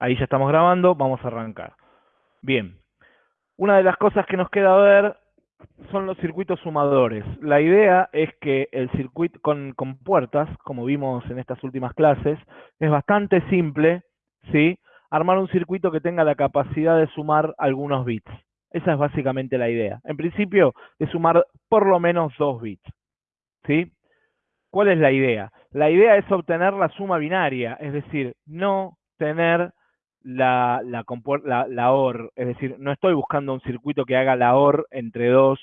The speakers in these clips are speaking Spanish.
Ahí ya estamos grabando, vamos a arrancar. Bien, una de las cosas que nos queda ver son los circuitos sumadores. La idea es que el circuito con, con puertas, como vimos en estas últimas clases, es bastante simple, ¿sí? Armar un circuito que tenga la capacidad de sumar algunos bits. Esa es básicamente la idea. En principio, de sumar por lo menos dos bits, ¿sí? ¿Cuál es la idea? La idea es obtener la suma binaria, es decir, no tener la, la, OR, es decir, no estoy buscando un circuito que haga la OR entre dos,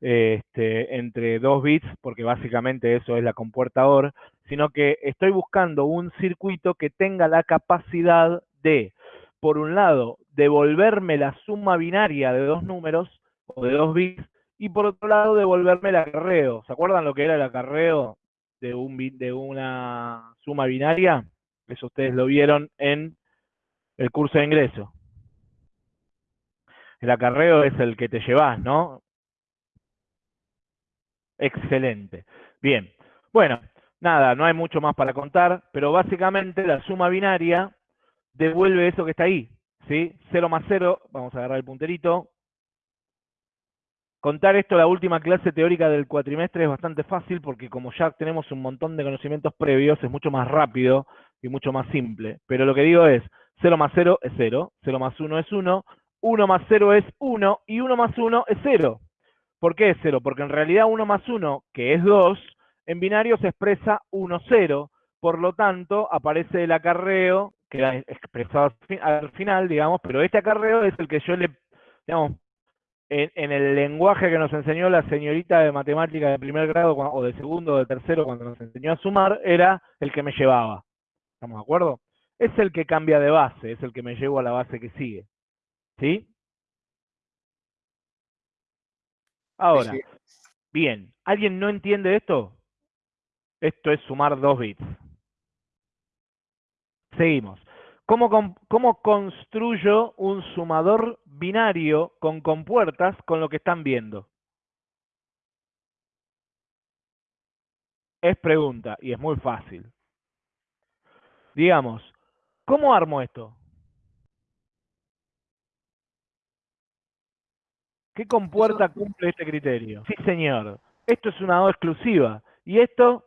este, entre dos bits, porque básicamente eso es la compuerta OR, sino que estoy buscando un circuito que tenga la capacidad de, por un lado, devolverme la suma binaria de dos números o de dos bits, y por otro lado, devolverme el acarreo. ¿Se acuerdan lo que era el acarreo de, un, de una suma binaria? Eso ustedes lo vieron en el curso de ingreso. El acarreo es el que te llevas, ¿no? Excelente. Bien. Bueno, nada, no hay mucho más para contar, pero básicamente la suma binaria devuelve eso que está ahí, ¿sí? 0 más 0, vamos a agarrar el punterito. Contar esto la última clase teórica del cuatrimestre es bastante fácil porque como ya tenemos un montón de conocimientos previos, es mucho más rápido y mucho más simple. Pero lo que digo es, 0 más 0 es 0, 0 más 1 es 1, 1 más 0 es 1 y 1 más 1 es 0. ¿Por qué es 0? Porque en realidad 1 más 1, que es 2, en binario se expresa 1, 0. Por lo tanto, aparece el acarreo, queda expresado al final, digamos, pero este acarreo es el que yo le, digamos, en, el lenguaje que nos enseñó la señorita de matemática de primer grado o de segundo o de tercero cuando nos enseñó a sumar, era el que me llevaba. ¿Estamos de acuerdo? Es el que cambia de base, es el que me llevo a la base que sigue. ¿Sí? Ahora, bien, ¿alguien no entiende esto? Esto es sumar dos bits. Seguimos. ¿Cómo, ¿Cómo, construyo un sumador binario con compuertas con lo que están viendo? Es pregunta y es muy fácil. Digamos, ¿Cómo armo esto? ¿Qué compuerta cumple este criterio? Sí, señor. Esto es una O exclusiva. ¿Y esto?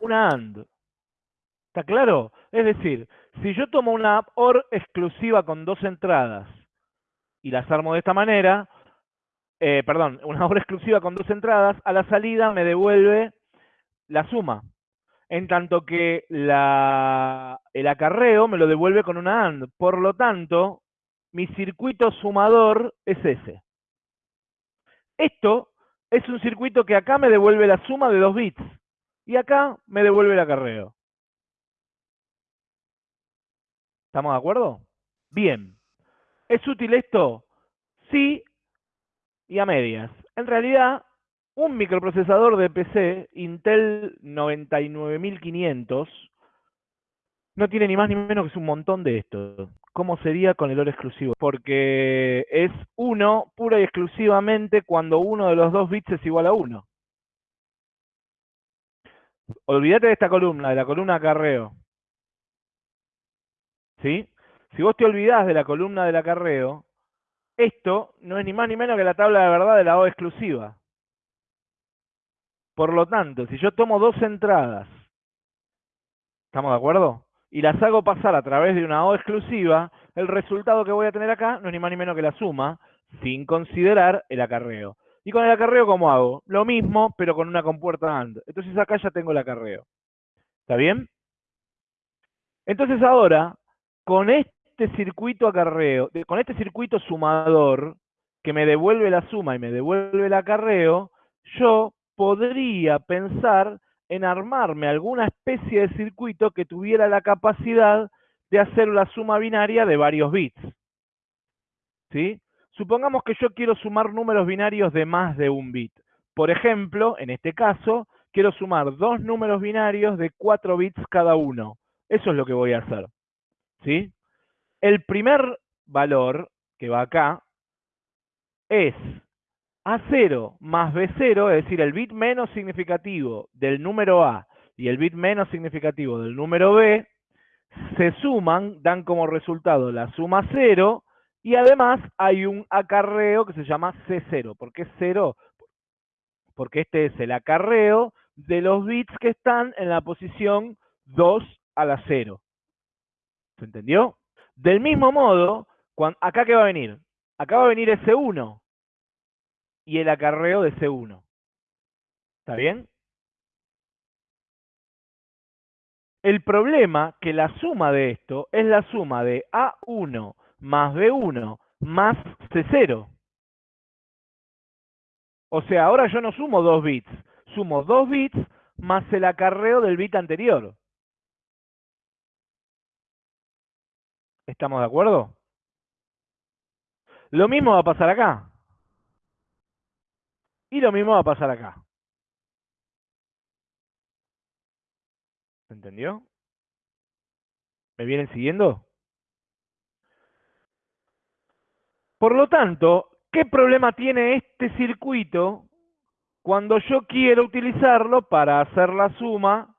Una AND. ¿Está claro? Es decir, si yo tomo una OR exclusiva con dos entradas y las armo de esta manera, eh, perdón, una OR exclusiva con dos entradas, a la salida me devuelve la suma en tanto que el acarreo me lo devuelve con una AND. Por lo tanto, mi circuito sumador es ese. Esto es un circuito que acá me devuelve la suma de dos bits y acá me devuelve el acarreo. ¿Estamos de acuerdo? Bien. ¿Es útil esto? Sí y a medias. En realidad, un microprocesador de PC Intel 99500 no tiene ni más ni menos que un montón de esto. ¿Cómo sería con el oro exclusivo? Porque es 1 pura y exclusivamente cuando uno de los dos bits es igual a 1. Olvídate de esta columna, de la columna acarreo. ¿Sí? Si vos te olvidás de la columna del acarreo, esto no es ni más ni menos que la tabla de verdad de la O exclusiva. Por lo tanto, si yo tomo dos entradas, ¿estamos de acuerdo? Y las hago pasar a través de una O exclusiva, el resultado que voy a tener acá no es ni más ni menos que la suma, sin considerar el acarreo. ¿Y con el acarreo cómo hago? Lo mismo, pero con una compuerta AND. Entonces acá ya tengo el acarreo. ¿Está bien? Entonces ahora, con este circuito acarreo, con este circuito sumador, que me devuelve la suma y me devuelve el acarreo, yo podría pensar en armarme alguna especie de circuito que tuviera la capacidad de hacer la suma binaria de varios bits. ¿Sí? Supongamos que yo quiero sumar números binarios de más de un bit. Por ejemplo, en este caso, quiero sumar dos números binarios de 4 bits cada uno. Eso es lo que voy a hacer. ¿Sí? El primer valor que va acá es a0 más B0, es decir, el bit menos significativo del número A y el bit menos significativo del número B, se suman, dan como resultado la suma 0, y además hay un acarreo que se llama C0. ¿Por qué 0? Porque este es el acarreo de los bits que están en la posición 2 a la 0. ¿Se entendió? Del mismo modo, ¿acá qué va a venir? Acá va a venir ese 1 y el acarreo de C1. ¿Está bien? El problema que la suma de esto es la suma de A1 más B1 más C0. O sea, ahora yo no sumo dos bits, sumo dos bits más el acarreo del bit anterior. ¿Estamos de acuerdo? Lo mismo va a pasar acá. Y lo mismo va a pasar acá. ¿Se entendió? ¿Me vienen siguiendo? Por lo tanto, ¿qué problema tiene este circuito cuando yo quiero utilizarlo para hacer la suma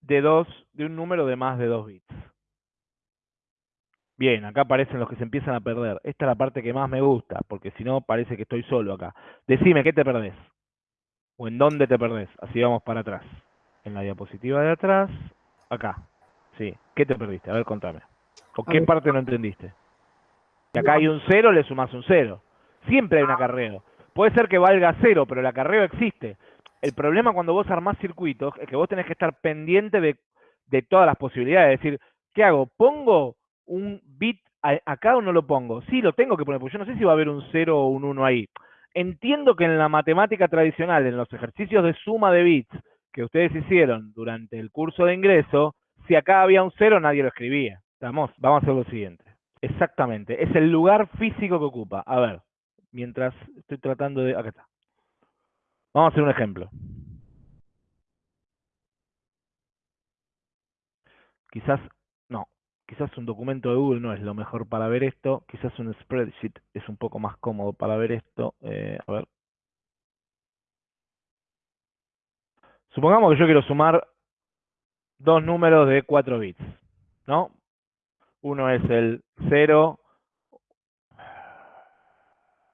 de, dos, de un número de más de 2 bits. Bien, acá aparecen los que se empiezan a perder. Esta es la parte que más me gusta, porque si no parece que estoy solo acá. Decime, ¿qué te perdés? ¿O en dónde te perdés? Así vamos para atrás. En la diapositiva de atrás, acá. Sí, ¿qué te perdiste? A ver, contame. ¿O qué parte no entendiste? Que acá hay un cero, le sumas un cero. Siempre hay un acarreo. Puede ser que valga cero, pero el acarreo existe. El problema cuando vos armás circuitos es que vos tenés que estar pendiente de, de todas las posibilidades. Es decir, ¿qué hago? ¿Pongo un bit acá o no lo pongo? Sí, lo tengo que poner, porque yo no sé si va a haber un 0 o un 1 ahí. Entiendo que en la matemática tradicional, en los ejercicios de suma de bits que ustedes hicieron durante el curso de ingreso, si acá había un 0 nadie lo escribía. Vamos, vamos a hacer lo siguiente. Exactamente, es el lugar físico que ocupa. A ver, mientras estoy tratando de... Acá está. Vamos a hacer un ejemplo. Quizás, quizás un documento de Google no es lo mejor para ver esto. Quizás un spreadsheet es un poco más cómodo para ver esto. Eh, a ver. Supongamos que yo quiero sumar dos números de 4 bits, ¿no? Uno es el 0.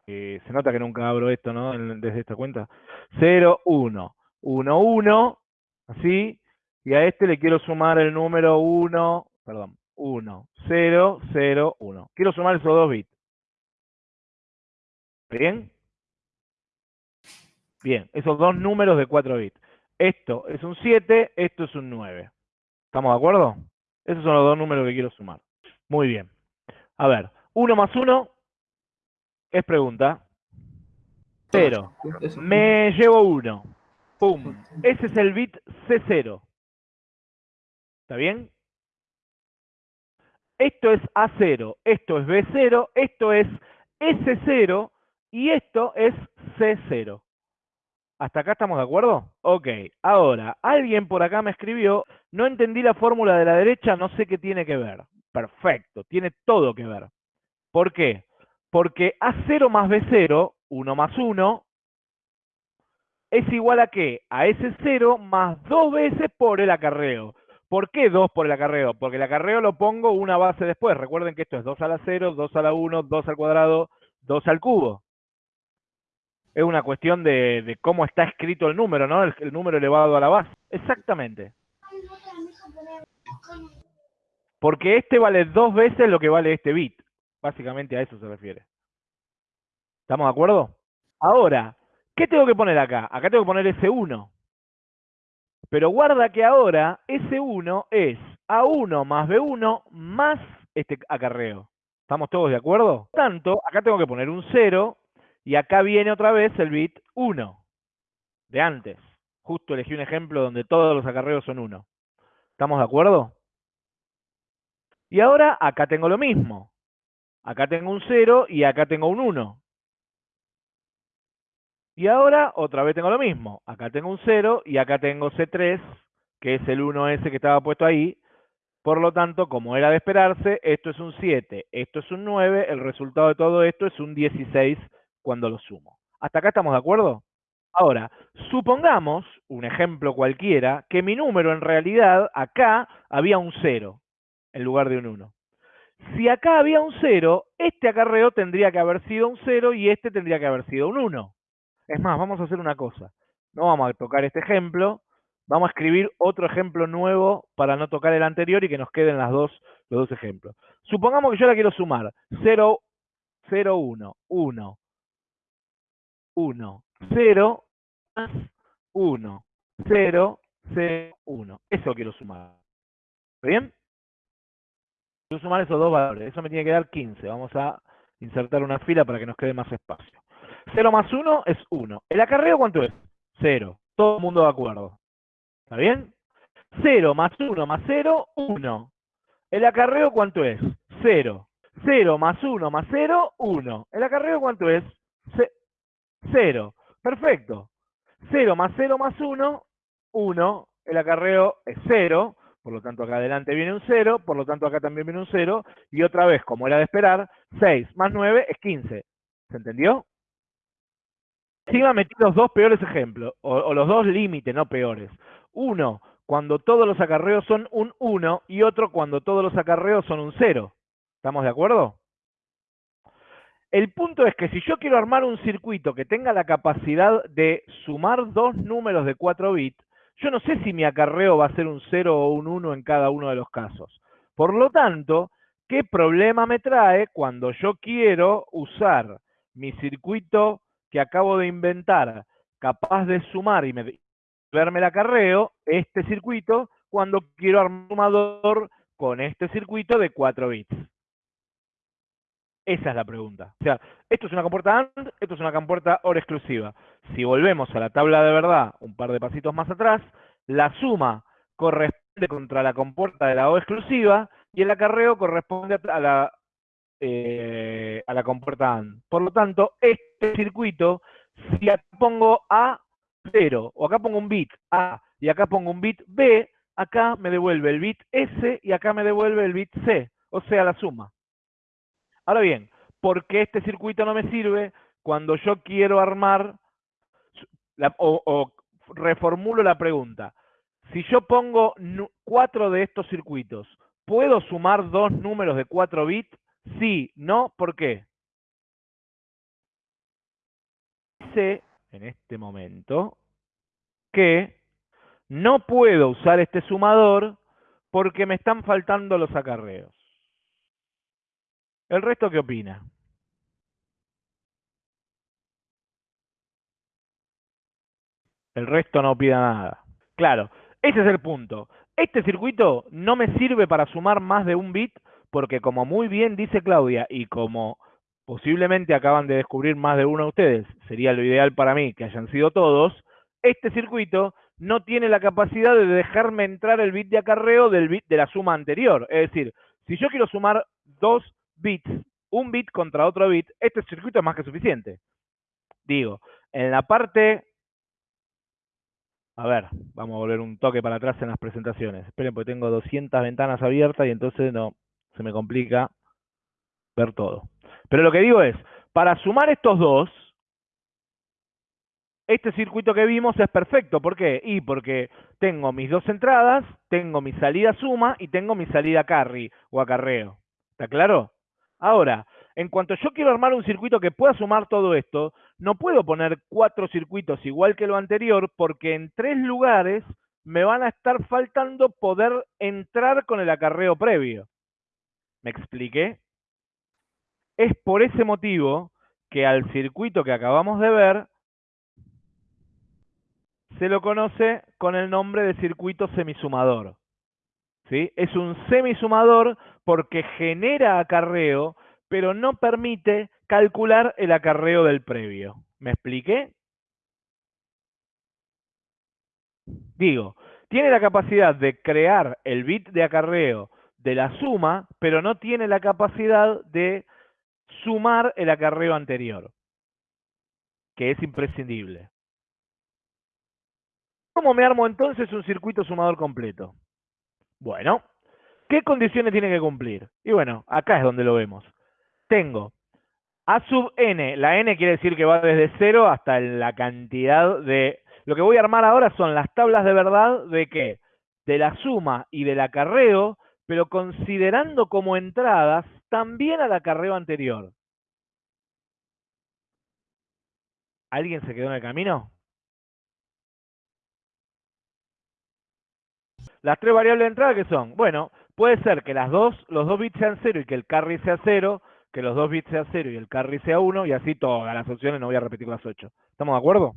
se nota que nunca abro esto, ¿no? Desde esta cuenta. 0, 1. 1, 1. Así. Y a este le quiero sumar el número 1. Perdón. 1, 0, 0, 1. Quiero sumar esos dos bits. ¿Bien? Bien, esos dos números de 4 bits. Esto es un 7, esto es un 9. ¿Estamos de acuerdo? Esos son los dos números que quiero sumar. Muy bien. A ver, 1 más 1 es pregunta. 0. Me llevo 1. Pum. Ese es el bit C0. ¿Está bien? Esto es A0, esto es B0, esto es S0 y esto es C0. ¿Hasta acá estamos de acuerdo? Ok, ahora, alguien por acá me escribió, no entendí la fórmula de la derecha, no sé qué tiene que ver. Perfecto, tiene todo que ver. ¿Por qué? Porque A0 más B0, 1 más 1, es igual a qué? A S0 más dos veces por el acarreo. ¿Por qué 2 por el acarreo? Porque el acarreo lo pongo una base después. Recuerden que esto es 2 a la 0, 2 a la 1, 2 al cuadrado, 2 al cubo es una cuestión de, cómo está escrito el número, ¿no? El, número elevado a la base. Exactamente. Porque este vale dos veces lo que vale este bit. Básicamente a eso se refiere. ¿Estamos de acuerdo? Ahora, ¿qué tengo que poner acá? Acá tengo que poner S1. Pero guarda que ahora S1 es A1 más B1 más este acarreo. ¿Estamos todos de acuerdo? Por tanto, acá tengo que poner un 0 y acá viene otra vez el bit 1 de antes. Justo elegí un ejemplo donde todos los acarreos son 1. ¿Estamos de acuerdo? Y ahora acá tengo lo mismo. Acá tengo un 0 y acá tengo un 1. Y ahora otra vez tengo lo mismo. Acá tengo un 0 y acá tengo C3, que es el 1S que estaba puesto ahí. Por lo tanto, como era de esperarse, esto es un 7, esto es un 9, el resultado de todo esto es un 16 cuando lo sumo. ¿Hasta acá estamos de acuerdo? Ahora, supongamos, un ejemplo cualquiera, que mi número en realidad acá había un 0 en lugar de un 1. Si acá había un 0, este acarreo tendría que haber sido un 0 y este tendría que haber sido un 1. Es más, vamos a hacer una cosa. No vamos a tocar este ejemplo, vamos a escribir otro ejemplo nuevo para no tocar el anterior y que nos queden las dos, los dos ejemplos. Supongamos que yo la quiero sumar. 0, 0, 1, 1, 1, 0, más 1, 0, 0, 1. Eso quiero sumar. ¿Está bien? Quiero sumar esos dos valores. Eso me tiene que dar 15. Vamos a insertar una fila para que nos quede más espacio. 0 más 1 es 1. ¿El acarreo cuánto es? 0. Todo el mundo de acuerdo. ¿Está bien? 0 más 1 más 0, 1. ¿El acarreo cuánto es? 0. 0 más 1 más 0, 1. ¿El acarreo cuánto es? 0. Perfecto. 0 más 0 más 1, 1. El acarreo es 0. Por lo tanto, acá adelante viene un 0. Por lo tanto, acá también viene un 0. Y otra vez, como era de esperar, 6 más 9 es 15. ¿Se entendió? Encima metí los dos peores ejemplos, o, o los dos límites, no peores. Uno, cuando todos los acarreos son un 1, y otro cuando todos los acarreos son un 0. ¿Estamos de acuerdo? El punto es que si yo quiero armar un circuito que tenga la capacidad de sumar dos números de 4 bits, yo no sé si mi acarreo va a ser un 0 o un 1 en cada uno de los casos. Por lo tanto, ¿qué problema me trae cuando yo quiero usar mi circuito que acabo de inventar, capaz de sumar y verme el acarreo, este circuito, cuando quiero armar un sumador con este circuito de 4 bits? Esa es la pregunta. O sea, esto es una compuerta AND, esto es una compuerta OR exclusiva. Si volvemos a la tabla de verdad un par de pasitos más atrás, la suma corresponde contra la compuerta de la O exclusiva y el acarreo corresponde a la, eh, a la compuerta AND. Por lo tanto, este circuito, si acá pongo A 0, o acá pongo un bit A y acá pongo un bit B, acá me devuelve el bit S y acá me devuelve el bit C, o sea, la suma. Ahora bien, ¿por qué este circuito no me sirve cuando yo quiero armar, o, reformulo la pregunta, si yo pongo cuatro de estos circuitos, ¿puedo sumar dos números de 4 bits? Sí, no, ¿por qué? Dice en este momento que no puedo usar este sumador porque me están faltando los acarreos. ¿El resto qué opina? El resto no opina nada. Claro, ese es el punto. Este circuito no me sirve para sumar más de un bit porque como muy bien dice Claudia y como posiblemente acaban de descubrir más de uno de ustedes, sería lo ideal para mí que hayan sido todos, este circuito no tiene la capacidad de dejarme entrar el bit de acarreo del bit de la suma anterior. Es decir, si yo quiero sumar dos bits, un bit contra otro bit, este circuito es más que suficiente. Digo, en la parte... A ver, vamos a volver un toque para atrás en las presentaciones. Esperen, porque tengo 200 ventanas abiertas y entonces no, se me complica ver todo. Pero lo que digo es, para sumar estos dos, este circuito que vimos es perfecto. ¿Por qué? Y porque tengo mis dos entradas, tengo mi salida suma y tengo mi salida carry o acarreo. ¿Está claro? Ahora, en cuanto yo quiero armar un circuito que pueda sumar todo esto, no puedo poner cuatro circuitos igual que lo anterior porque en tres lugares me van a estar faltando poder entrar con el acarreo previo. ¿Me expliqué? Es por ese motivo que al circuito que acabamos de ver se lo conoce con el nombre de circuito semisumador. ¿Sí? Es un semisumador porque genera acarreo, pero no permite calcular el acarreo del previo. ¿Me expliqué? Digo, tiene la capacidad de crear el bit de acarreo de la suma, pero no tiene la capacidad de sumar el acarreo anterior, que es imprescindible. ¿Cómo me armo entonces un circuito sumador completo? Bueno, ¿qué condiciones tiene que cumplir? Y bueno, acá es donde lo vemos. Tengo A sub n, la n quiere decir que va desde 0 hasta la cantidad de... Lo que voy a armar ahora son las tablas de verdad de qué? De la suma y del acarreo, pero considerando como entradas también al acarreo anterior. ¿Alguien se quedó en el camino? Las tres variables de entrada que son, bueno, puede ser que las dos, los dos bits sean 0 y que el carry sea 0, que los dos bits sean 0 y el carry sea 1, y así todas las opciones, no voy a repetir las 8. ¿Estamos de acuerdo?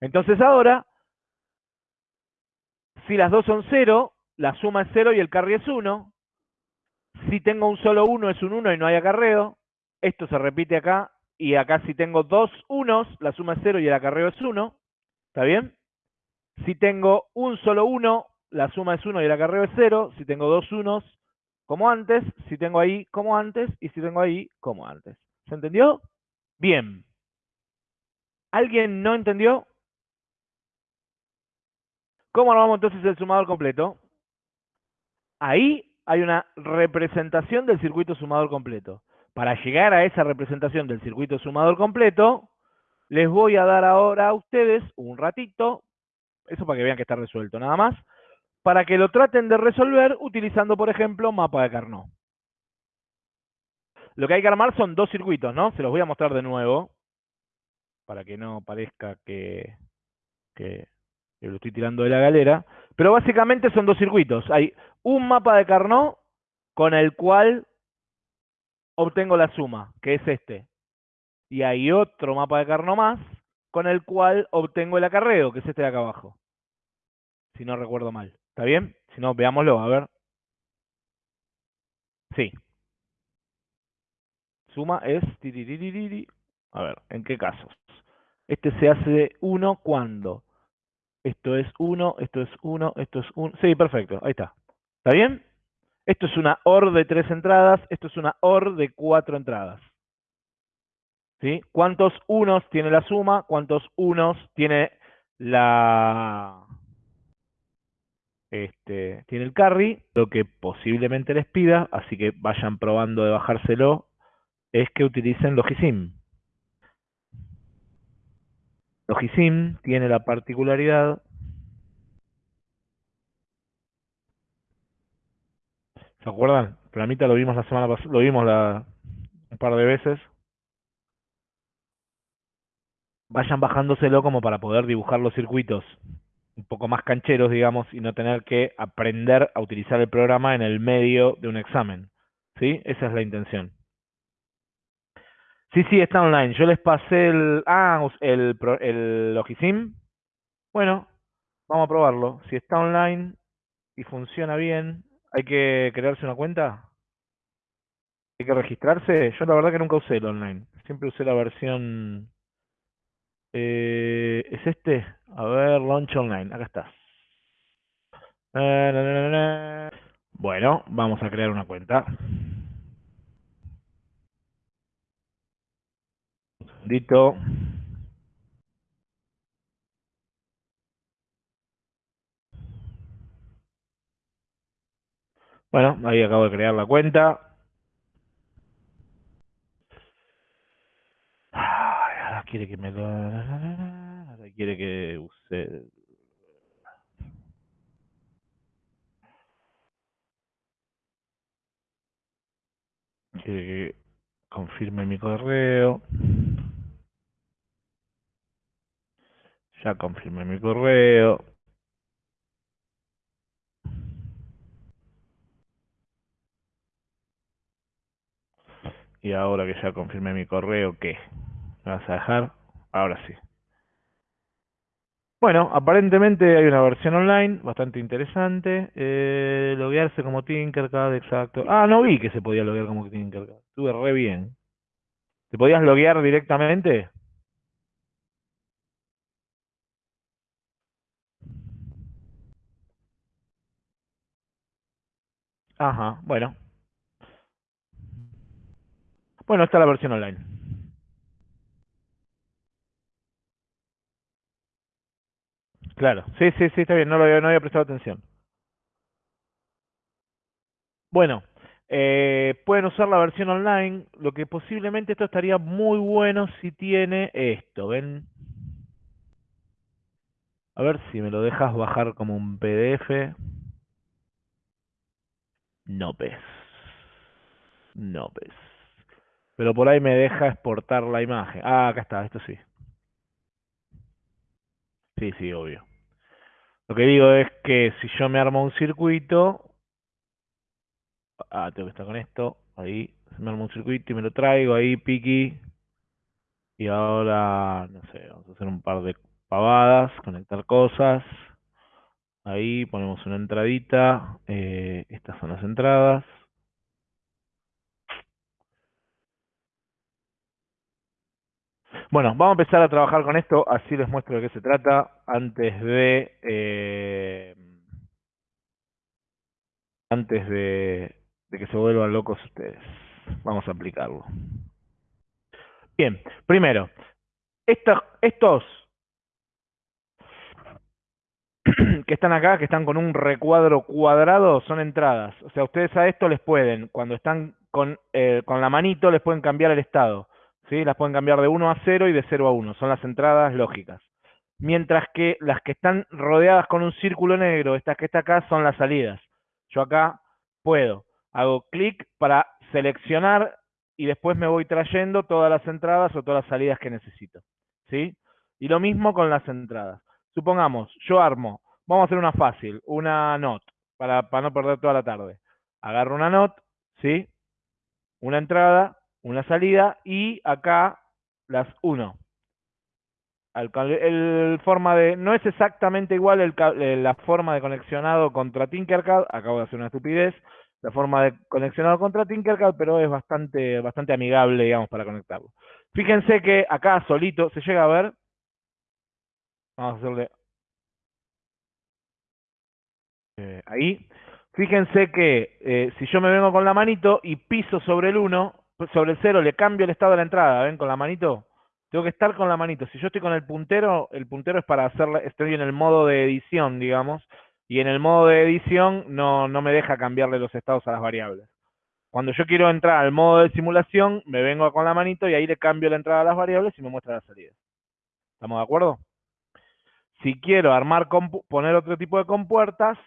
Entonces ahora, si las dos son 0, la suma es 0 y el carry es 1. Si tengo un solo 1 es un 1 y no hay acarreo. Esto se repite acá. Y acá si tengo dos unos, la suma es 0 y el acarreo es 1. ¿Está bien? Si tengo un solo 1, la suma es 1 y el acarreo es 0. Si tengo dos unos, como antes. Si tengo ahí, como antes. Y si tengo ahí, como antes. ¿Se entendió? Bien. ¿Alguien no entendió? ¿Cómo armamos entonces el sumador completo? Ahí hay una representación del circuito sumador completo. Para llegar a esa representación del circuito sumador completo, les voy a dar ahora a ustedes un ratito, eso para que vean que está resuelto nada más, para que lo traten de resolver utilizando, por ejemplo, mapa de Carnot. Lo que hay que armar son dos circuitos, ¿no? Se los voy a mostrar de nuevo, para que no parezca que, que lo estoy tirando de la galera. Pero básicamente son dos circuitos. Hay un mapa de Carnot con el cual obtengo la suma, que es este. Y hay otro mapa de Carnot más con el cual obtengo el acarreo, que es este de acá abajo. Si no recuerdo mal. ¿Está bien? Si no, veámoslo, a ver. Sí. Suma es... A ver, ¿en qué casos? Este se hace de 1 cuando esto es 1, esto es 1, esto es 1. Sí, perfecto, ahí está. ¿Está bien? Esto es una OR de tres entradas, esto es una OR de cuatro entradas. ¿Sí? ¿Cuántos unos tiene la suma? ¿Cuántos unos tiene la... Este, tiene el carry? Lo que posiblemente les pida, así que vayan probando de bajárselo, es que utilicen Logisim. Logisim tiene la particularidad ¿Se acuerdan? Planita lo vimos la semana pasada, lo vimos la, un par de veces. Vayan bajándoselo como para poder dibujar los circuitos un poco más cancheros, digamos, y no tener que aprender a utilizar el programa en el medio de un examen. ¿Sí? Esa es la intención. Sí, sí, está online. Yo les pasé el... Ah, el, el Logisim. Bueno, vamos a probarlo. Si está online y funciona bien, ¿Hay que crearse una cuenta? ¿Hay que registrarse? Yo la verdad que nunca usé el online. Siempre usé la versión... Eh, ¿Es este? A ver, Launch Online. Acá está. Bueno, vamos a crear una cuenta. Un segundito. Bueno, ahí acabo de crear la cuenta. ahora quiere que me. Ahora quiere que use... Quiere que confirme mi correo. Ya confirmé mi correo. Y ahora que ya confirmé mi correo, ¿qué? ¿Me vas a dejar? Ahora sí. Bueno, aparentemente hay una versión online bastante interesante. Eh, loguearse como Tinkercad, exacto. Ah, no vi que se podía loguear como Tinkercad. Estuve re bien. ¿Te podías loguear directamente? Ajá, bueno. Bueno, está la versión online. Claro, sí, sí, sí, está bien, no, lo había, prestado atención. Bueno, Eh, pueden usar la versión online, lo que posiblemente esto estaría muy bueno si tiene esto, ¿ven? A ver si me lo dejas bajar como un PDF. No ves. No ves. Pero por ahí me deja exportar la imagen. Ah, acá está, esto sí. Sí, sí, obvio. Lo que digo es que si yo me armo un circuito, ah, tengo que estar con esto, ahí, me armo un circuito y me lo traigo ahí, piqui, y ahora, no sé, vamos a hacer un par de pavadas, conectar cosas, ahí ponemos una entradita, eh, estas son las entradas, Bueno, vamos a empezar a trabajar con esto, así les muestro de qué se trata, antes de... Eh, antes de, que se vuelvan locos ustedes. Vamos a aplicarlo. Bien, primero, estos, estos que están acá, que están con un recuadro cuadrado, son entradas. O sea, ustedes a esto les pueden, cuando están con, eh, con la manito, les pueden cambiar el estado. ¿Sí? Las pueden cambiar de 1 a 0 y de 0 a 1, son las entradas lógicas. Mientras que las que están rodeadas con un círculo negro, estas que está acá, son las salidas. Yo acá puedo, hago clic para seleccionar y después me voy trayendo todas las entradas o todas las salidas que necesito. ¿sí? Y lo mismo con las entradas. Supongamos, yo armo, vamos a hacer una fácil, una NOT, para, para no perder toda la tarde. Agarro una NOT, ¿sí? Una entrada, una salida y acá las 1. El, forma de, no es exactamente igual el, eh, la forma de conexionado contra Tinkercad, acabo de hacer una estupidez, la forma de conexionado contra Tinkercad, pero es bastante, bastante amigable, digamos, para conectarlo. Fíjense que acá solito, ¿se llega a ver? Vamos a hacerle... Eh, ahí. Fíjense que eh, si yo me vengo con la manito y piso sobre el 1, sobre el 0 le cambio el estado de la entrada, ¿ven? Con la manito. Tengo que estar con la manito. Si yo estoy con el puntero, el puntero es para hacerle, estoy en el modo de edición, digamos, y en el modo de edición no, no me deja cambiarle los estados a las variables. Cuando yo quiero entrar al modo de simulación, me vengo con la manito y ahí le cambio la entrada a las variables y me muestra la salida. ¿Estamos de acuerdo? Si quiero armar, poner otro tipo de compuertas,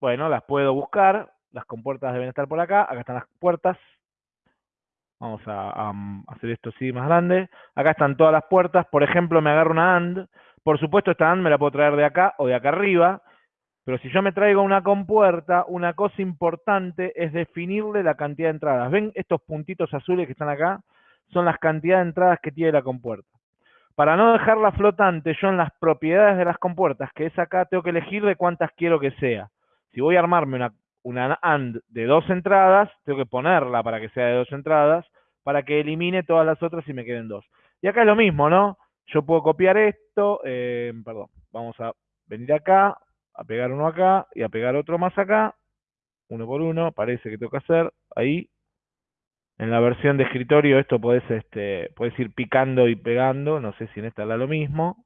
bueno, las puedo buscar. Las compuertas deben estar por acá. Acá están las puertas. Vamos a, hacer esto así más grande. Acá están todas las puertas. Por ejemplo, me agarro una AND. Por supuesto, esta AND me la puedo traer de acá o de acá arriba. Pero si yo me traigo una compuerta, una cosa importante es definirle la cantidad de entradas. ¿Ven estos puntitos azules que están acá? Son las cantidades de entradas que tiene la compuerta. Para no dejarla flotante, yo en las propiedades de las compuertas, que es acá, tengo que elegir de cuántas quiero que sea. Si voy a armarme una una AND de dos entradas, tengo que ponerla para que sea de dos entradas, para que elimine todas las otras y me queden dos. Y acá es lo mismo, ¿no? Yo puedo copiar esto, eh, perdón, vamos a venir acá, a pegar uno acá y a pegar otro más acá, uno por uno, parece que tengo que hacer, ahí. En la versión de escritorio esto puedes, este, puedes ir picando y pegando, no sé si en esta da lo mismo.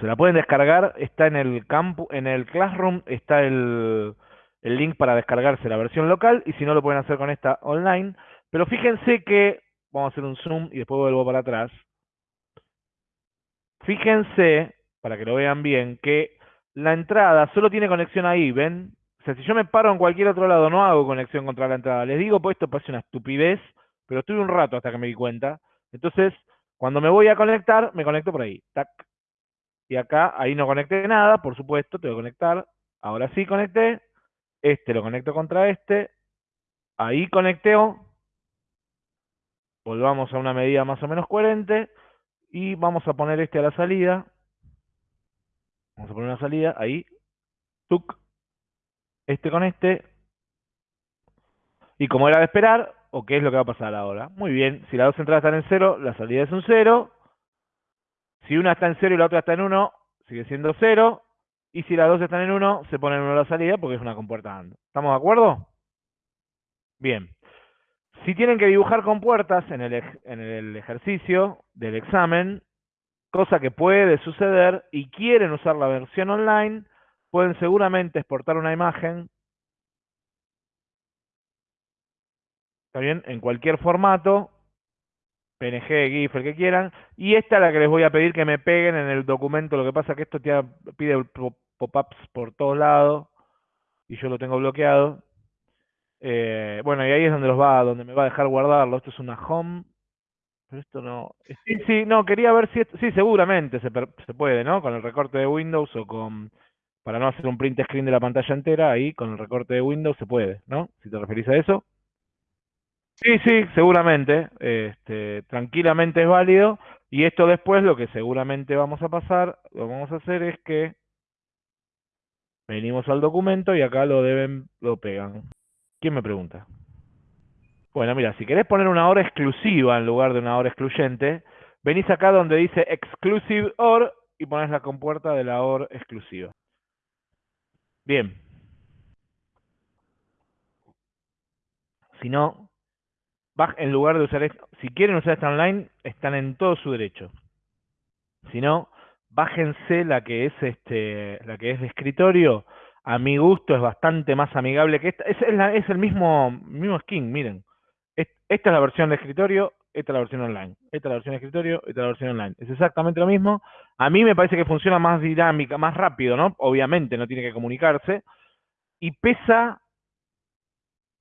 Se la pueden descargar, está en el campo, en el Classroom está el, el link para descargarse la versión local y si no lo pueden hacer con esta online. Pero fíjense que, vamos a hacer un zoom y después vuelvo para atrás. Fíjense, para que lo vean bien, que la entrada solo tiene conexión ahí, ¿ven? O sea, si yo me paro en cualquier otro lado, no hago conexión contra la entrada. Les digo, pues esto parece una estupidez, pero estuve un rato hasta que me di cuenta. Entonces, cuando me voy a conectar, me conecto por ahí. Tac, y acá, ahí no conecté nada, por supuesto, tengo que conectar. Ahora sí conecté. Este lo conecto contra este. Ahí conecteo. Volvamos a una medida más o menos coherente. Y vamos a poner este a la salida. Vamos a poner una salida, ahí. Tuc. Este con este. Y como era de esperar, ¿o qué es lo que va a pasar ahora? Muy bien, si las dos entradas están en cero, la salida es un cero. Si una está en 0 y la otra está en 1, sigue siendo 0. Y si las dos están en 1, se pone en 1 la salida porque es una compuerta AND. ¿Estamos de acuerdo? Bien. Si tienen que dibujar compuertas en el, en el ejercicio del examen, cosa que puede suceder, y quieren usar la versión online, pueden seguramente exportar una imagen ¿Está bien? En cualquier formato, PNG, GIF, el que quieran. Y esta es la que les voy a pedir que me peguen en el documento. Lo que pasa es que esto te pide pop-ups por todos lados y yo lo tengo bloqueado. Eh, bueno, y ahí es donde los va, donde me va a dejar guardarlo. Esto es una home. Pero esto no. Sí, sí, no, quería ver si esto, sí, seguramente se, se puede, ¿no? Con el recorte de Windows o con para no hacer un print screen de la pantalla entera, ahí con el recorte de Windows se puede, ¿no? Si te referís a eso. Sí, sí, seguramente. Este, tranquilamente es válido. Y esto después lo que seguramente vamos a pasar, lo vamos a hacer es que venimos al documento y acá lo deben, lo pegan. ¿Quién me pregunta? Bueno, mira, si querés poner una hora exclusiva en lugar de una hora excluyente, venís acá donde dice Exclusive OR y pones la compuerta de la OR exclusiva. Bien. Si no, en lugar de usar si quieren usar esta online, están en todo su derecho. Si no, bájense la que es este, la que es de escritorio. A mi gusto es bastante más amigable que esta. Es, es, el mismo, mismo skin, miren. esta es la versión de escritorio, esta es la versión online. Esta es la versión de escritorio, esta es la versión online. Es exactamente lo mismo. A mí me parece que funciona más dinámica, más rápido, ¿no? Obviamente no tiene que comunicarse. Y pesa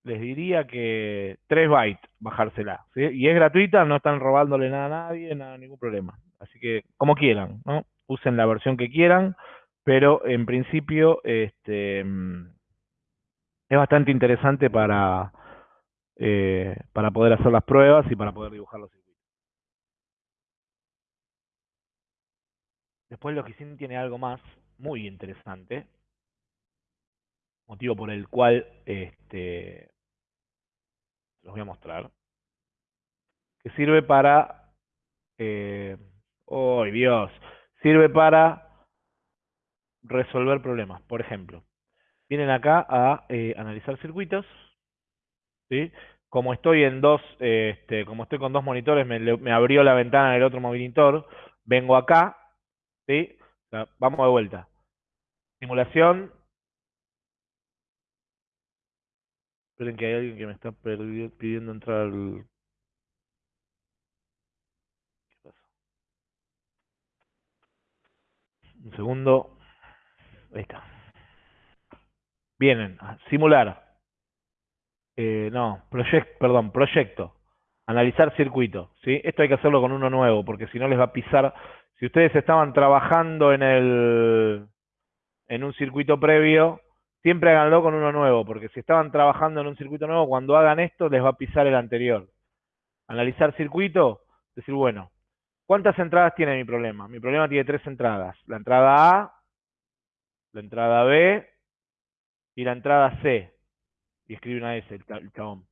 les diría que 3 bytes bajársela. Y es gratuita, no están robándole nada a nadie, nada, ningún problema. Así que, como quieran, ¿no? Usen la versión que quieran, pero en principio este, mm, es bastante interesante para, eh, para poder hacer las pruebas y para poder dibujar los circuitos. Después Logisim tiene algo más muy interesante, motivo por el cual este, los voy a mostrar, que sirve para, eh, ¡oh Dios! Sirve para resolver problemas. Por ejemplo, vienen acá a eh, analizar circuitos, ¿sí? Como estoy en dos, este, como estoy con dos monitores, me, abrió la ventana del otro monitor, vengo acá, ¿sí? vamos de vuelta. Simulación, Esperen que hay alguien que me está pidiendo entrar al... ¿Qué pasa? Un segundo. Ahí está. Vienen a simular. Eh, no, proyecto, perdón, proyecto. Analizar circuito. ¿sí? Esto hay que hacerlo con uno nuevo, porque si no les va a pisar. Si ustedes estaban trabajando en el en un circuito previo, siempre háganlo con uno nuevo, porque si estaban trabajando en un circuito nuevo, cuando hagan esto les va a pisar el anterior. Analizar circuito, decir, bueno, ¿cuántas entradas tiene mi problema? Mi problema tiene tres entradas. La entrada A, la entrada B y la entrada C. Y escribe una S el chabón.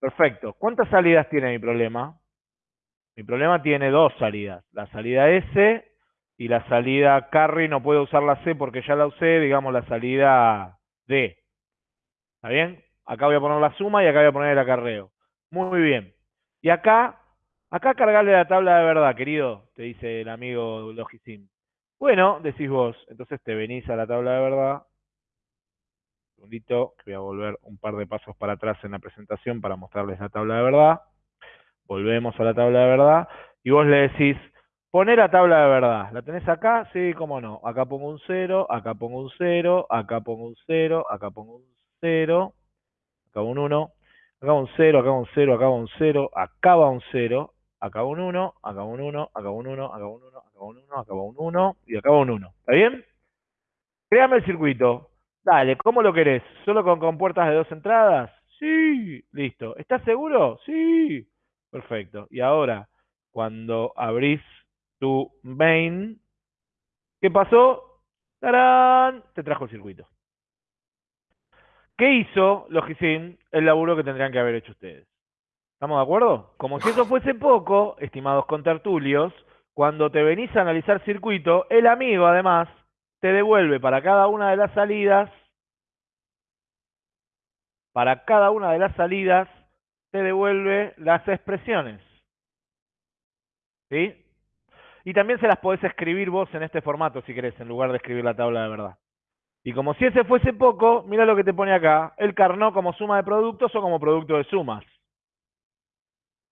Perfecto. ¿Cuántas salidas tiene mi problema? Mi problema tiene dos salidas. La salida S y la salida carry no puedo usar la C porque ya la usé, digamos la salida D. ¿Está bien? Acá voy a poner la suma y acá voy a poner el acarreo. Muy bien. Y acá, acá cargarle la tabla de verdad, querido, te dice el amigo Logisim. Bueno, decís vos, entonces te venís a la tabla de verdad. Un segundito, que voy a volver un par de pasos para atrás en la presentación para mostrarles la tabla de verdad. Volvemos a la tabla de verdad. Y vos le decís, Poner la tabla de verdad. ¿La tenés acá? Sí, cómo no. Acá pongo un 0, acá pongo un 0, acá pongo un 0, acá pongo un 0, acá un 1, acá un 0, acá un 0, acá un 0, acá va un 0, acá un 1, acá un 1, acá un 1, acá un 1, acá un 1, acá un 1 y acá un 1. ¿Está bien? Créame el circuito. Dale, ¿cómo lo querés? ¿Solo con compuertas de dos entradas? Sí, listo. ¿Estás seguro? Sí. Perfecto. Y ahora, cuando abrís tu main. ¿Qué pasó? ¡Tarán! Te trajo el circuito. ¿Qué hizo Logisim? El laburo que tendrían que haber hecho ustedes. ¿Estamos de acuerdo? Como si eso fuese poco, estimados contertulios, cuando te venís a analizar circuito, el amigo además te devuelve para cada una de las salidas, para cada una de las salidas, te devuelve las expresiones. ¿Sí? Y también se las podés escribir vos en este formato, si querés, en lugar de escribir la tabla de verdad. Y como si ese fuese poco, mira lo que te pone acá. El carnó como suma de productos o como producto de sumas.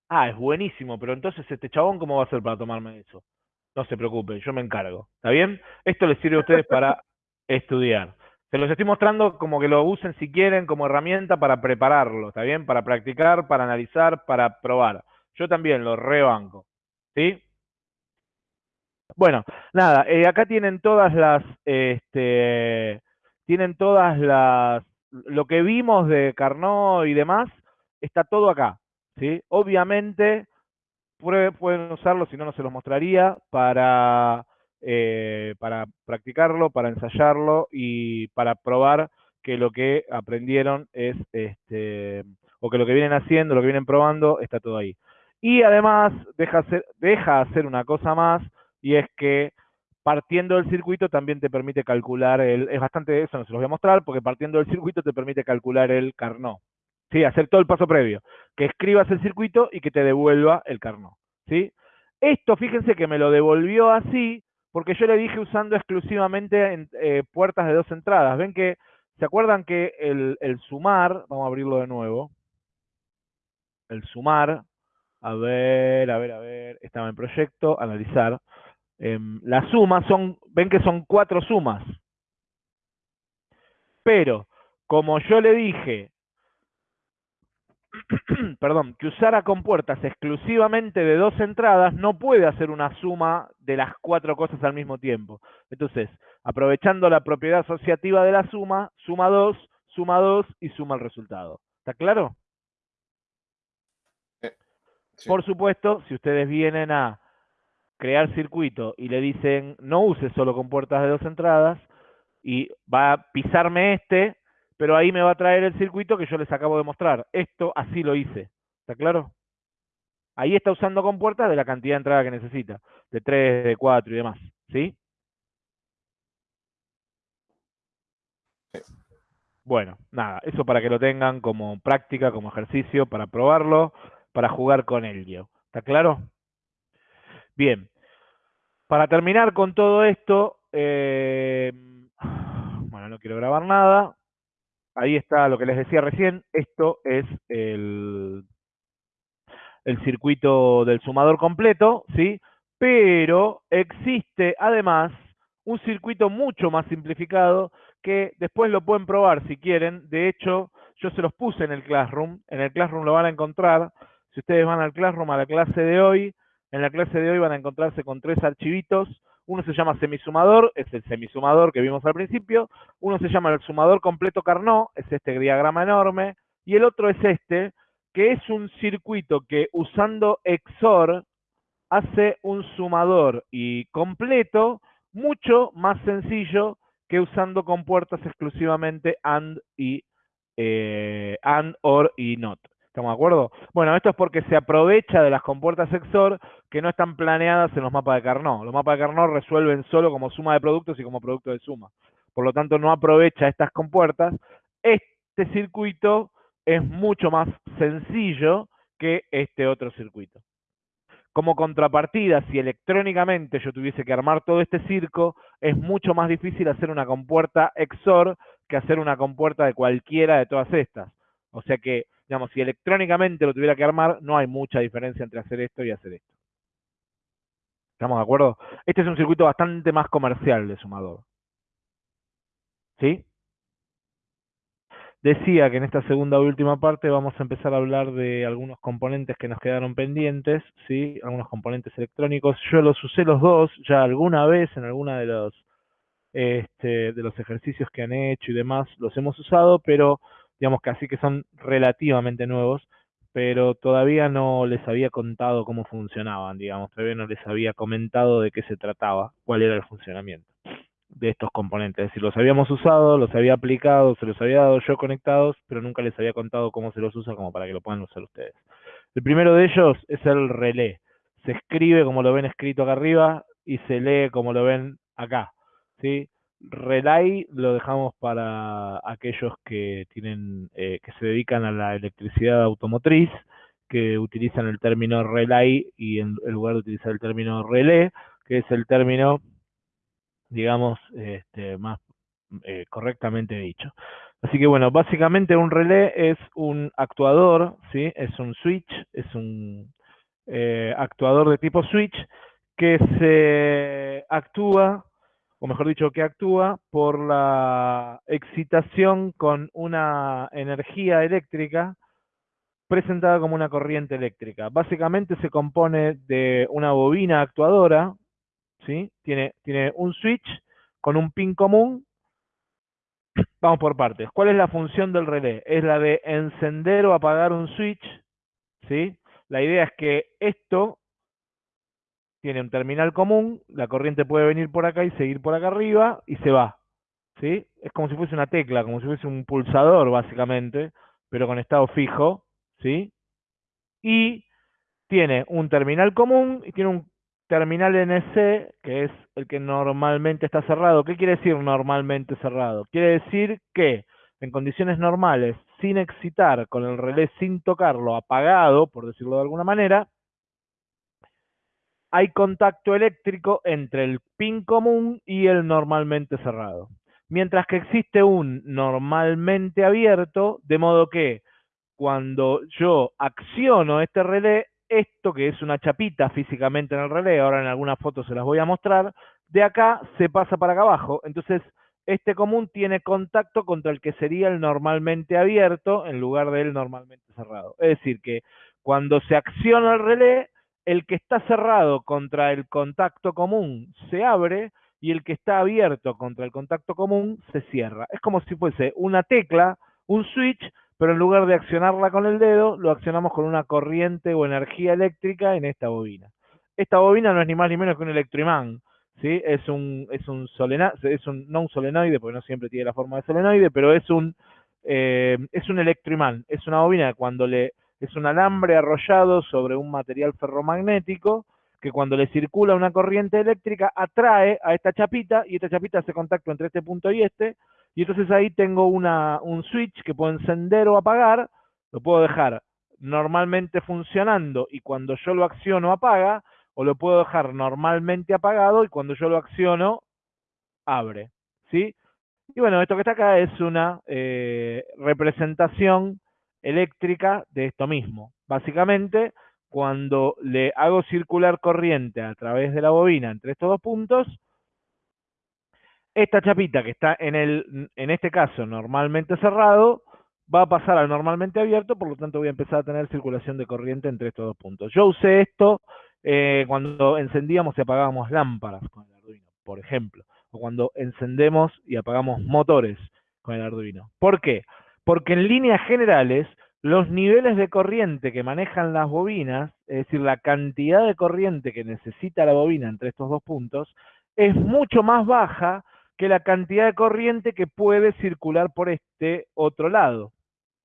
Ah, es buenísimo, pero entonces este chabón, ¿cómo va a hacer para tomarme eso? No se preocupen, yo me encargo. ¿Está bien? Esto les sirve a ustedes para estudiar. Se los estoy mostrando como que lo usen si quieren como herramienta para prepararlo, ¿está bien? Para practicar, para analizar, para probar. Yo también lo rebanco. ¿Sí? Bueno, nada, eh, acá tienen todas las, este, tienen todas las, lo que vimos de Carnot y demás, está todo acá, ¿sí? Obviamente, pueden usarlo, si no, no se los mostraría, para, eh, para practicarlo, para ensayarlo y para probar que lo que aprendieron es, este, o que lo que vienen haciendo, lo que vienen probando, está todo ahí. Y además, deja hacer, deja hacer una cosa más, y es que partiendo del circuito también te permite calcular el, es bastante eso, no se los voy a mostrar, porque partiendo del circuito te permite calcular el Carnot. Sí, hacer todo el paso previo, que escribas el circuito y que te devuelva el Carnot. ¿sí? Esto, fíjense que me lo devolvió así, porque yo le dije usando exclusivamente en, eh, puertas de dos entradas. Ven que, ¿se acuerdan que el sumar, vamos a abrirlo de nuevo, el sumar, a ver, a ver, a ver, estaba en proyecto, analizar, Em, las sumas son, ven que son cuatro sumas. Pero, como yo le dije, perdón, que usara compuertas exclusivamente de dos entradas, no puede hacer una suma de las cuatro cosas al mismo tiempo. Entonces, aprovechando la propiedad asociativa de la suma, suma 2, suma 2 y suma el resultado. ¿Está claro? Por supuesto, si ustedes vienen a crear circuito y le dicen no use solo con puertas de dos entradas y va a pisarme este, pero ahí me va a traer el circuito que yo les acabo de mostrar. Esto así lo hice. ¿Está claro? Ahí está usando con puertas de la cantidad de entrada que necesita, de 3, de 4 y demás. ¿Sí? Bueno, nada, eso para que lo tengan como práctica, como ejercicio, para probarlo, para jugar con ello. ¿Está claro? Bien, para terminar con todo esto, eh, bueno, no quiero grabar nada. Ahí está lo que les decía recién. Esto es el, el circuito del sumador completo, ¿sí? Pero existe además un circuito mucho más simplificado que después lo pueden probar si quieren. De hecho, yo se los puse en el Classroom. En el Classroom lo van a encontrar. Si ustedes van al Classroom a la clase de hoy, en la clase de hoy van a encontrarse con tres archivitos. Uno se llama semisumador, es el semisumador que vimos al principio. Uno se llama el sumador completo Carnot, es este diagrama enorme. Y el otro es este, que es un circuito que usando XOR hace un sumador y completo mucho más sencillo que usando compuertas exclusivamente AND y eh, AND, OR y NOT. ¿Estamos de acuerdo? Bueno, esto es porque se aprovecha de las compuertas XOR que no están planeadas en los mapas de Carnot. Los mapas de Carnot resuelven solo como suma de productos y como producto de suma. Por lo tanto, no aprovecha estas compuertas. Este circuito es mucho más sencillo que este otro circuito. Como contrapartida, si electrónicamente yo tuviese que armar todo este circo, es mucho más difícil hacer una compuerta XOR que hacer una compuerta de cualquiera de todas estas. O sea que digamos, si electrónicamente lo tuviera que armar, no hay mucha diferencia entre hacer esto y hacer esto. ¿Estamos de acuerdo? Este es un circuito bastante más comercial de sumador. ¿Sí? Decía que en esta segunda y última parte vamos a empezar a hablar de algunos componentes que nos quedaron pendientes, ¿sí? Algunos componentes electrónicos. Yo los usé los dos ya alguna vez en alguna de los, este, de los ejercicios que han hecho y demás, los hemos usado, pero digamos que así que son relativamente nuevos, pero todavía no les había contado cómo funcionaban, digamos, todavía no les había comentado de qué se trataba, cuál era el funcionamiento de estos componentes. Es decir, los habíamos usado, los había aplicado, se los había dado yo conectados, pero nunca les había contado cómo se los usa como para que lo puedan usar ustedes. El primero de ellos es el relé. Se escribe como lo ven escrito acá arriba y se lee como lo ven acá. ¿sí? Relay lo dejamos para aquellos que tienen, eh, que se dedican a la electricidad automotriz, que utilizan el término relay y en, lugar de utilizar el término relé, que es el término, digamos, este, más eh, correctamente dicho. Así que bueno, básicamente un relé es un actuador, ¿sí? Es un switch, es un, eh, actuador de tipo switch que se actúa, o mejor dicho, que actúa por la excitación con una energía eléctrica presentada como una corriente eléctrica. Básicamente se compone de una bobina actuadora, ¿sí? Tiene, tiene un switch con un pin común. Vamos por partes. ¿Cuál es la función del relé? Es la de encender o apagar un switch, ¿sí? La idea es que esto tiene un terminal común, la corriente puede venir por acá y seguir por acá arriba y se va. ¿sí? Es como si fuese una tecla, como si fuese un pulsador básicamente, pero con estado fijo. ¿sí? Y tiene un terminal común y tiene un terminal NC, que es el que normalmente está cerrado. ¿Qué quiere decir normalmente cerrado? Quiere decir que en condiciones normales, sin excitar, con el relé sin tocarlo, apagado, por decirlo de alguna manera, hay contacto eléctrico entre el pin común y el normalmente cerrado. Mientras que existe un normalmente abierto, de modo que cuando yo acciono este relé, esto que es una chapita físicamente en el relé, ahora en algunas fotos se las voy a mostrar, de acá se pasa para acá abajo. Entonces, este común tiene contacto contra el que sería el normalmente abierto en lugar del normalmente cerrado. Es decir, que cuando se acciona el relé, el que está cerrado contra el contacto común se abre y el que está abierto contra el contacto común se cierra. Es como si fuese una tecla, un switch, pero en lugar de accionarla con el dedo, lo accionamos con una corriente o energía eléctrica en esta bobina. Esta bobina no es ni más ni menos que un electroimán, ¿sí? Es un, es un solenoide, es un, no un solenoide, porque no siempre tiene la forma de solenoide, pero es un, eh, es un electroimán, es una bobina que cuando le es un alambre arrollado sobre un material ferromagnético que cuando le circula una corriente eléctrica atrae a esta chapita y esta chapita hace contacto entre este punto y este y entonces ahí tengo una, un switch que puedo encender o apagar, lo puedo dejar normalmente funcionando y cuando yo lo acciono apaga, o lo puedo dejar normalmente apagado y cuando yo lo acciono abre, ¿sí? Y bueno, esto que está acá es una eh, representación eléctrica de esto mismo. Básicamente, cuando le hago circular corriente a través de la bobina entre estos dos puntos, esta chapita que está en, el, en este caso normalmente cerrado, va a pasar al normalmente abierto, por lo tanto voy a empezar a tener circulación de corriente entre estos dos puntos. Yo usé esto eh, cuando encendíamos y apagábamos lámparas con el Arduino, por ejemplo, o cuando encendemos y apagamos motores con el Arduino. ¿Por qué? Porque en líneas generales los niveles de corriente que manejan las bobinas, es decir, la cantidad de corriente que necesita la bobina entre estos dos puntos, es mucho más baja que la cantidad de corriente que puede circular por este otro lado.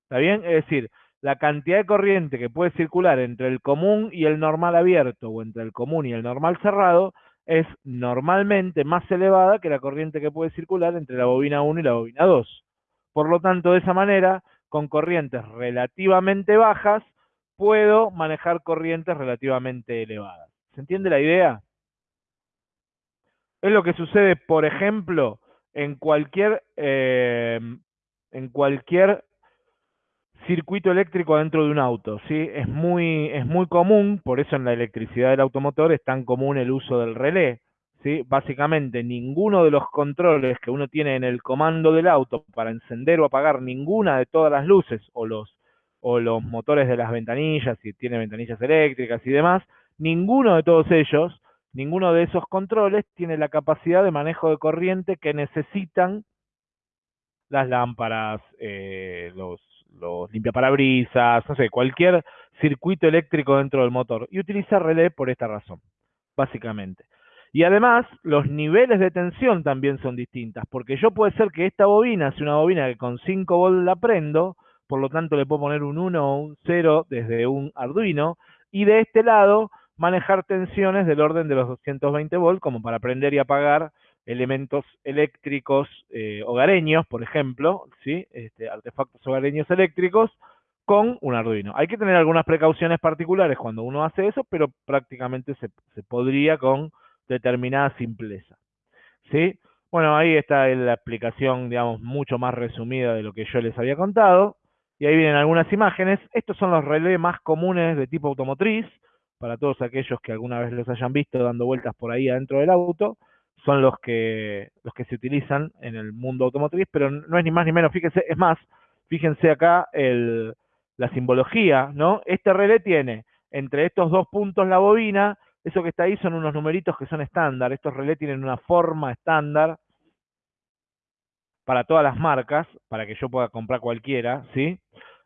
¿Está bien? Es decir, la cantidad de corriente que puede circular entre el común y el normal abierto o entre el común y el normal cerrado es normalmente más elevada que la corriente que puede circular entre la bobina 1 y la bobina 2. Por lo tanto, de esa manera, con corrientes relativamente bajas, puedo manejar corrientes relativamente elevadas. ¿Se entiende la idea? Es lo que sucede, por ejemplo, en cualquier, eh, en cualquier circuito eléctrico dentro de un auto, ¿sí? Es muy, es muy común, por eso en la electricidad del automotor es tan común el uso del relé. ¿Sí? Básicamente ninguno de los controles que uno tiene en el comando del auto para encender o apagar ninguna de todas las luces o los, o los motores de las ventanillas, si tiene ventanillas eléctricas y demás, ninguno de todos ellos, ninguno de esos controles tiene la capacidad de manejo de corriente que necesitan las lámparas, eh, los, los limpiaparabrisas, no sé, cualquier circuito eléctrico dentro del motor. Y utiliza relé por esta razón, básicamente. Y además, los niveles de tensión también son distintas, porque yo puede ser que esta bobina sea una bobina que con 5 volts la prendo, por lo tanto le puedo poner un 1 o un 0 desde un Arduino, y de este lado manejar tensiones del orden de los 220 volts, como para prender y apagar elementos eléctricos eh, hogareños, por ejemplo, ¿sí? Este, artefactos hogareños eléctricos, con un Arduino. Hay que tener algunas precauciones particulares cuando uno hace eso, pero prácticamente se, se podría con determinada simpleza. ¿Sí? Bueno, ahí está la explicación, digamos, mucho más resumida de lo que yo les había contado. Y ahí vienen algunas imágenes. Estos son los relés más comunes de tipo automotriz. para todos aquellos que alguna vez los hayan visto dando vueltas por ahí adentro del auto, son los que, los que se utilizan en el mundo automotriz, pero no es ni más ni menos, fíjense, es más, fíjense acá el, la simbología, ¿no? Este relé tiene entre estos dos puntos la bobina, eso que está ahí son unos numeritos que son estándar, estos relés tienen una forma estándar para todas las marcas, para que yo pueda comprar cualquiera, ¿sí?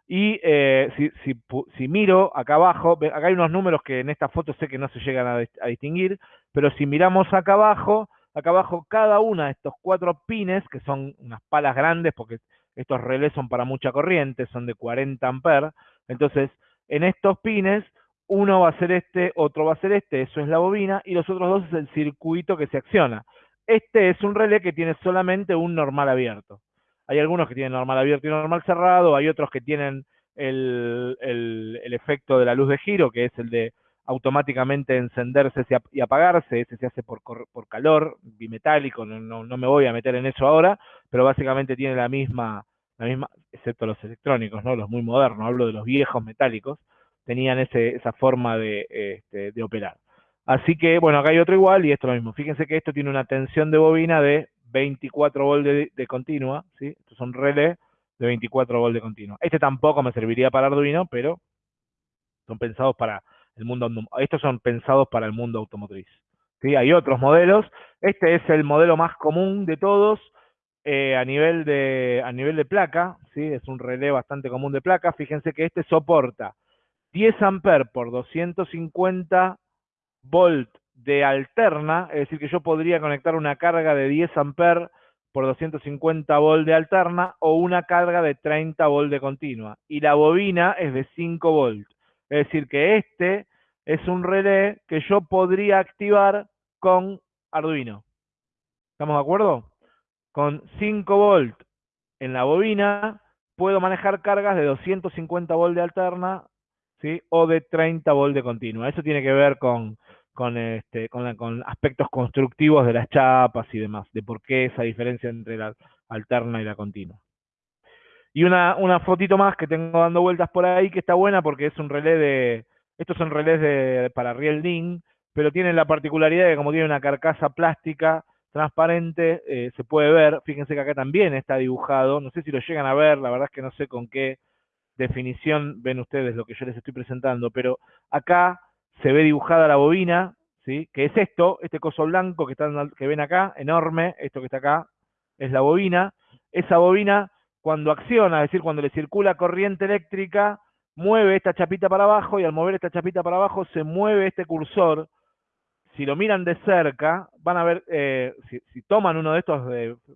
Y eh, si, si, si, miro acá abajo, acá hay unos números que en esta foto sé que no se llegan a, a distinguir, pero si miramos acá abajo, acá abajo cada una de estos cuatro pines, que son unas palas grandes, porque estos relés son para mucha corriente, son de 40 amperes, entonces en estos pines uno va a ser este, otro va a ser este, eso es la bobina, y los otros dos es el circuito que se acciona. Este es un relé que tiene solamente un normal abierto. Hay algunos que tienen normal abierto y normal cerrado, hay otros que tienen el, el, efecto de la luz de giro, que es el de automáticamente encenderse y apagarse, ese se hace por, por calor, bimetálico, no, no, no, me voy a meter en eso ahora, pero básicamente tiene la misma, la misma, excepto los electrónicos, ¿no? los muy modernos, hablo de los viejos metálicos, tenían ese, esa forma de, este, de operar. Así que, bueno, acá hay otro igual y esto lo mismo. Fíjense que esto tiene una tensión de bobina de 24 volt de, continua, ¿sí? Estos son relés de 24 volt de continua. Este tampoco me serviría para Arduino, pero son pensados para el mundo, estos son pensados para el mundo automotriz. ¿sí? Hay otros modelos. Este es el modelo más común de todos eh, a, nivel de, a nivel de placa, ¿sí? Es un relé bastante común de placa. Fíjense que este soporta 10 amperes por 250 volt de alterna, es decir, que yo podría conectar una carga de 10 amperes por 250 volt de alterna o una carga de 30 volt de continua. Y la bobina es de 5 volt. Es decir, que este es un relé que yo podría activar con Arduino. ¿Estamos de acuerdo? Con 5 volt en la bobina puedo manejar cargas de 250 volt de alterna o de 30 volt de continua. Eso tiene que ver con, este, con, aspectos constructivos de las chapas y demás, de por qué esa diferencia entre la alterna y la continua. Y una, fotito más que tengo dando vueltas por ahí que está buena porque es un relé de... Estos son relés de, para Real DIN, pero tienen la particularidad de que como tiene una carcasa plástica transparente, eh, se puede ver, fíjense que acá también está dibujado, no sé si lo llegan a ver, la verdad es que no sé con qué definición ven ustedes lo que yo les estoy presentando, pero acá se ve dibujada la bobina, ¿sí? que es esto, este coso blanco que, están, que ven acá, enorme, esto que está acá, es la bobina. Esa bobina, cuando acciona, es decir, cuando le circula corriente eléctrica, mueve esta chapita para abajo y al mover esta chapita para abajo se mueve este cursor. Si lo miran de cerca, van a ver, eh, si, toman uno de estos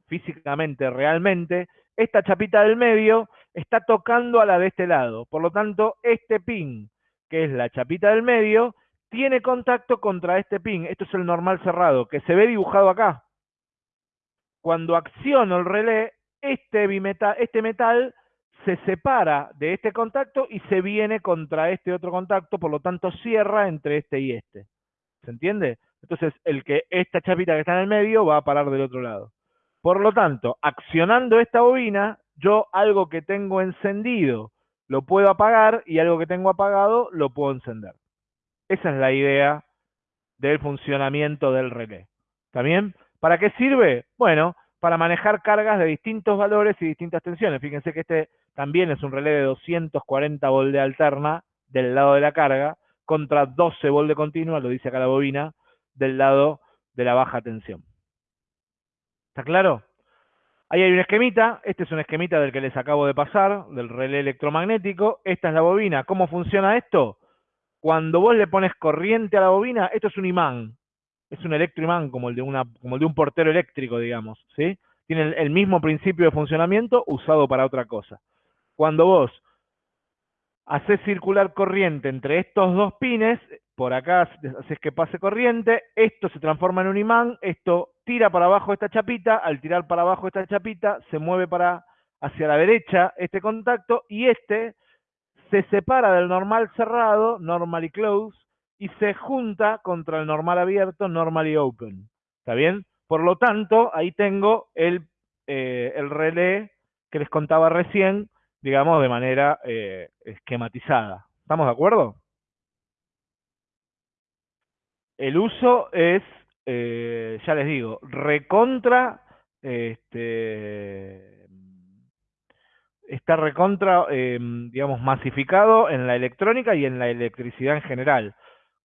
físicamente, realmente, esta chapita del medio está tocando a la de este lado. Por lo tanto, este pin, que es la chapita del medio, tiene contacto contra este pin. Esto es el normal cerrado, que se ve dibujado acá. Cuando acciono el relé, este, bimetal, este metal se separa de este contacto y se viene contra este otro contacto, por lo tanto cierra entre este y este. ¿Se entiende? Entonces, el que esta chapita que está en el medio va a parar del otro lado. Por lo tanto, accionando esta bobina, yo algo que tengo encendido lo puedo apagar y algo que tengo apagado lo puedo encender. Esa es la idea del funcionamiento del relé. ¿Está bien? ¿Para qué sirve? Bueno, para manejar cargas de distintos valores y distintas tensiones. Fíjense que este también es un relé de 240 volt de alterna del lado de la carga contra 12 volt de continua, lo dice acá la bobina, del lado de la baja tensión. ¿Está claro? Ahí hay un esquemita, este es un esquemita del que les acabo de pasar, del relé electromagnético, esta es la bobina. ¿Cómo funciona esto? Cuando vos le pones corriente a la bobina, esto es un imán, es un electroimán como el de, una, como el de un portero eléctrico, digamos, ¿sí? Tiene el mismo principio de funcionamiento usado para otra cosa. Cuando vos haces circular corriente entre estos dos pines, por acá haces que pase corriente, esto se transforma en un imán, esto tira para abajo esta chapita, al tirar para abajo esta chapita, se mueve para hacia la derecha este contacto y este se separa del normal cerrado, normally closed, y se junta contra el normal abierto, normally open. ¿Está bien? Por lo tanto, ahí tengo el, eh, el relé que les contaba recién, digamos, de manera eh, esquematizada. ¿Estamos de acuerdo? el uso es, eh, ya les digo, recontra, este, está recontra, em, digamos, masificado en la electrónica y en la electricidad en general.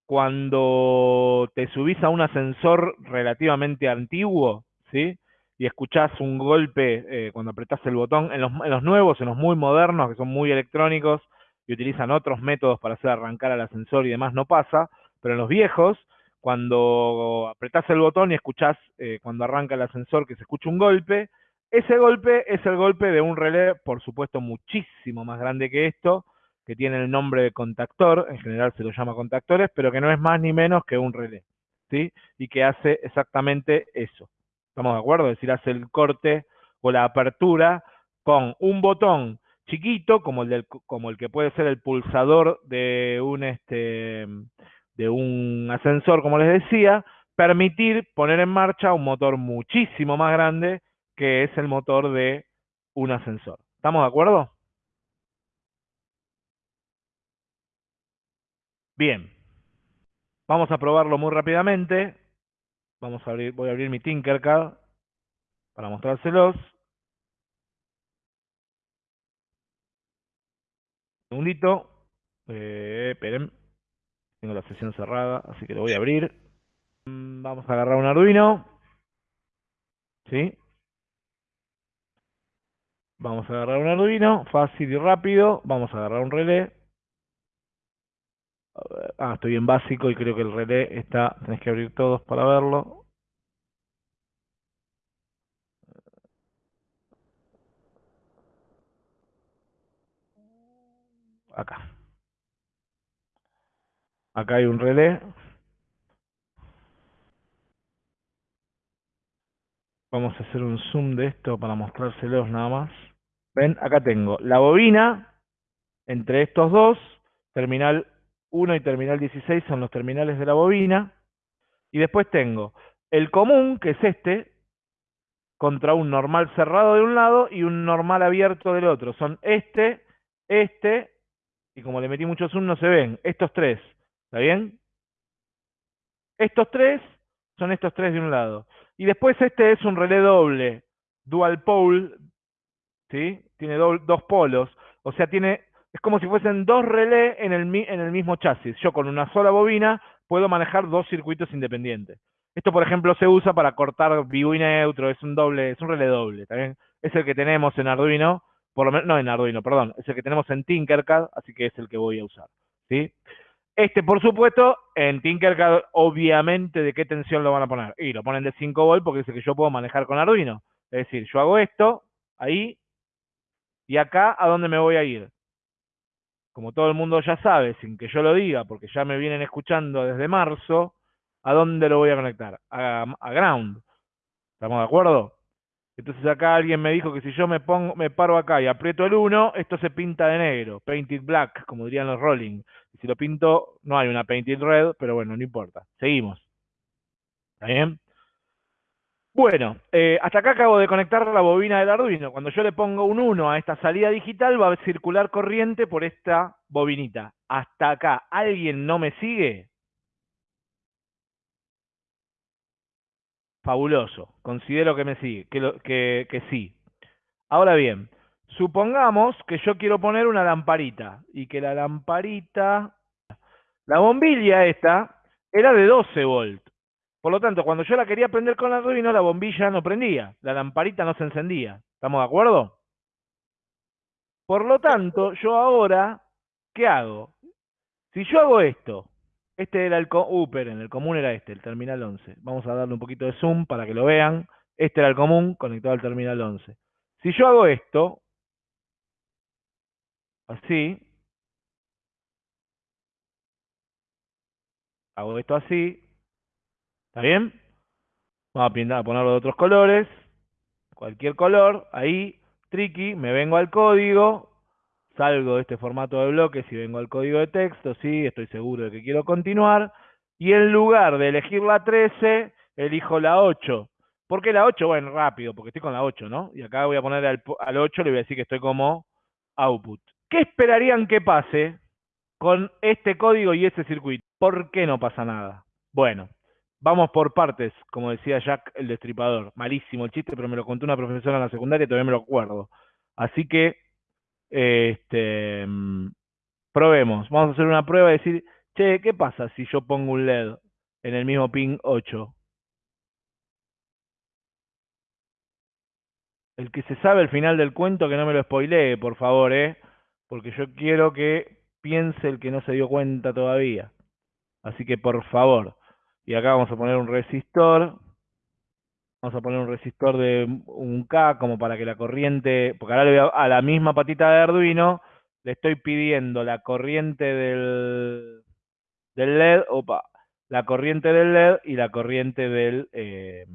Cuando te subís a un ascensor relativamente antiguo, ¿sí? Y escuchás un golpe eh, cuando apretás el botón, en los, nuevos, en los muy modernos, que son muy electrónicos y utilizan otros métodos para hacer arrancar al ascensor y demás, no pasa, pero en los viejos, cuando apretás el botón y escuchás eh, cuando arranca el ascensor que se escucha un golpe, ese golpe es el golpe de un relé, por supuesto, muchísimo más grande que esto, que tiene el nombre de contactor, en general se lo llama contactores, pero que no es más ni menos que un relé, ¿sí? Y que hace exactamente eso. ¿Estamos de acuerdo? Es decir, hace el corte o la apertura con un botón chiquito, como el, del, como el que puede ser el pulsador de un, este, de un ascensor, como les decía, permitir poner en marcha un motor muchísimo más grande que es el motor de un ascensor. ¿Estamos de acuerdo? Bien. Vamos a probarlo muy rápidamente. Vamos a abrir, voy a abrir mi Tinkercad para mostrárselos. Un segundito. Eh, esperen. Tengo la sesión cerrada, así que lo voy a abrir. Mm, vamos a agarrar un Arduino. ¿Sí? Vamos a agarrar un Arduino, fácil y rápido. Vamos a agarrar un relé. Ah, estoy en básico y creo que el relé está... Tenés que abrir todos para verlo. Acá. Acá hay un relé. Vamos a hacer un zoom de esto para mostrárselos nada más. Ven, acá tengo la bobina entre estos dos, terminal 1 y terminal 16 son los terminales de la bobina. Y después tengo el común, que es este, contra un normal cerrado de un lado y un normal abierto del otro. Son este, este, y como le metí mucho zoom no se ven, estos tres. ¿Está bien? Estos tres son estos tres de un lado. Y después este es un relé doble, dual pole, ¿sí? Tiene dos polos, o sea, tiene, es como si fuesen dos relés en el, mismo chasis. Yo con una sola bobina puedo manejar dos circuitos independientes. Esto, por ejemplo, se usa para cortar vivo y neutro, es un doble, es un relé doble, ¿está Es el que tenemos en Arduino, por lo menos, no en Arduino, perdón, es el que tenemos en Tinkercad, así que es el que voy a usar, ¿sí? Este, por supuesto, en Tinkercad, obviamente, ¿de qué tensión lo van a poner? Y lo ponen de 5 volt porque es el que yo puedo manejar con Arduino. Es decir, yo hago esto, ahí, y acá, ¿a dónde me voy a ir? Como todo el mundo ya sabe, sin que yo lo diga, porque ya me vienen escuchando desde marzo, ¿a dónde lo voy a conectar? A, a ground. ¿Estamos de acuerdo? Entonces acá alguien me dijo que si yo me pongo, me paro acá y aprieto el 1, esto se pinta de negro, painted black, como dirían los Rolling. Y si lo pinto, no hay una painted red, pero bueno, no importa. Seguimos. ¿Está bien? Bueno, eh, hasta acá acabo de conectar la bobina del Arduino. Cuando yo le pongo un 1 a esta salida digital, va a circular corriente por esta bobinita. Hasta acá, ¿alguien no me sigue? Fabuloso. Considero que me sigue, que, que, sí. Ahora bien, supongamos que yo quiero poner una lamparita y que la lamparita, la bombilla esta, era de 12 volt. Por lo tanto, cuando yo la quería prender con la Arduino, la bombilla no prendía, la lamparita no se encendía. ¿Estamos de acuerdo? Por lo tanto, yo ahora, ¿qué hago? Si yo hago esto, este era el, uh, en el común era este, el terminal 11. Vamos a darle un poquito de zoom para que lo vean. Este era el común conectado al terminal 11. Si yo hago esto, así, hago esto así, ¿está bien? Vamos a, pintar, a ponerlo de otros colores, cualquier color, ahí, tricky, me vengo al código, salgo de este formato de bloques y vengo al código de texto, sí, estoy seguro de que quiero continuar, y en lugar de elegir la 13, elijo la 8. ¿Por qué la 8? Bueno, rápido, porque estoy con la 8, ¿no? Y acá voy a poner al, 8, le voy a decir que estoy como output. ¿Qué esperarían que pase con este código y este circuito? ¿Por qué no pasa nada? Bueno, vamos por partes, como decía Jack el Destripador. Malísimo el chiste, pero me lo contó una profesora en la secundaria y todavía me lo acuerdo. Así que, este, mm, probemos. Vamos a hacer una prueba y decir, che, ¿qué pasa si yo pongo un LED en el mismo pin 8? El que se sabe el final del cuento, que no me lo spoilee, por favor, ¿eh? Porque yo quiero que piense el que no se dio cuenta todavía. Así que, por favor. Y acá vamos a poner un resistor. Vamos a poner un resistor de un K como para que la corriente... Porque ahora le voy a, a la misma patita de Arduino le estoy pidiendo la corriente del, del LED, opa, la corriente del LED y la corriente del... Eh,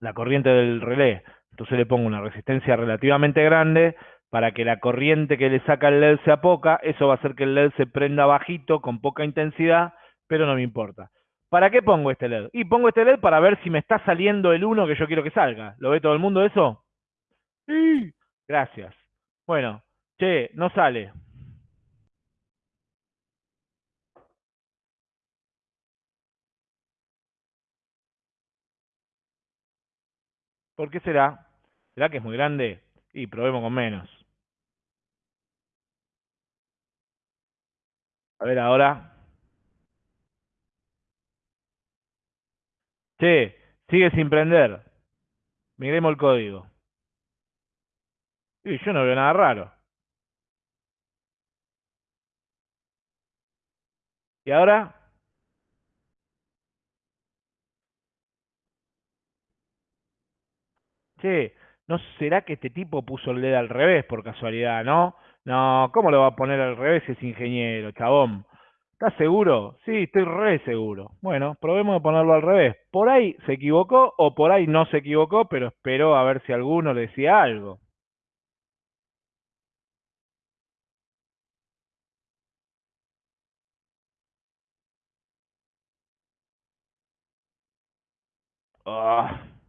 la corriente del relé. Entonces le pongo una resistencia relativamente grande para que la corriente que le saca el LED sea poca. Eso va a hacer que el LED se prenda bajito, con poca intensidad, pero no me importa. ¿Para qué pongo este LED? Y pongo este LED para ver si me está saliendo el 1 que yo quiero que salga. ¿Lo ve todo el mundo eso? Sí. Gracias. Bueno, che, no sale. ¿Por qué será? ¿Será que es muy grande? Y probemos con menos. A ver ahora. Che, sigue sin prender. Migremos el código. Y yo no veo nada raro. ¿Y ahora? Che, ¿no será que este tipo puso el LED al revés por casualidad, no? No, ¿cómo lo va a poner al revés si es ingeniero, chabón? ¿Estás seguro? Sí, estoy re seguro. Bueno, probemos de ponerlo al revés. Por ahí se equivocó o por ahí no se equivocó, pero espero a ver si alguno le decía algo. Ah.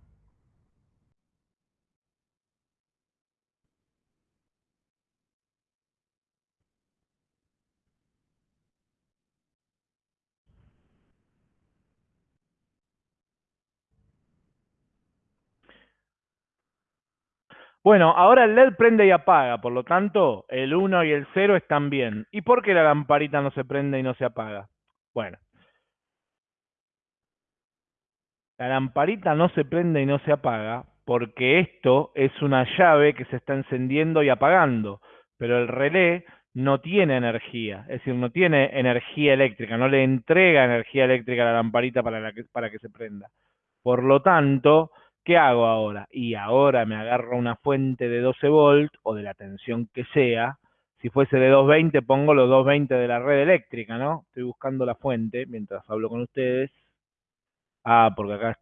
Bueno, ahora el LED prende y apaga, por lo tanto, el 1 y el 0 están bien. ¿Y por qué la lamparita no se prende y no se apaga? Bueno, la lamparita no se prende y no se apaga porque esto es una llave que se está encendiendo y apagando, pero el relé no tiene energía, es decir, no tiene energía eléctrica, no le entrega energía eléctrica a la lamparita para, que, para que se prenda. Por lo tanto, ¿qué hago ahora? Y ahora me agarro una fuente de 12 volt o de la tensión que sea. Si fuese de 220, pongo los 220 de la red eléctrica, ¿no? Estoy buscando la fuente mientras hablo con ustedes. Ah, porque acá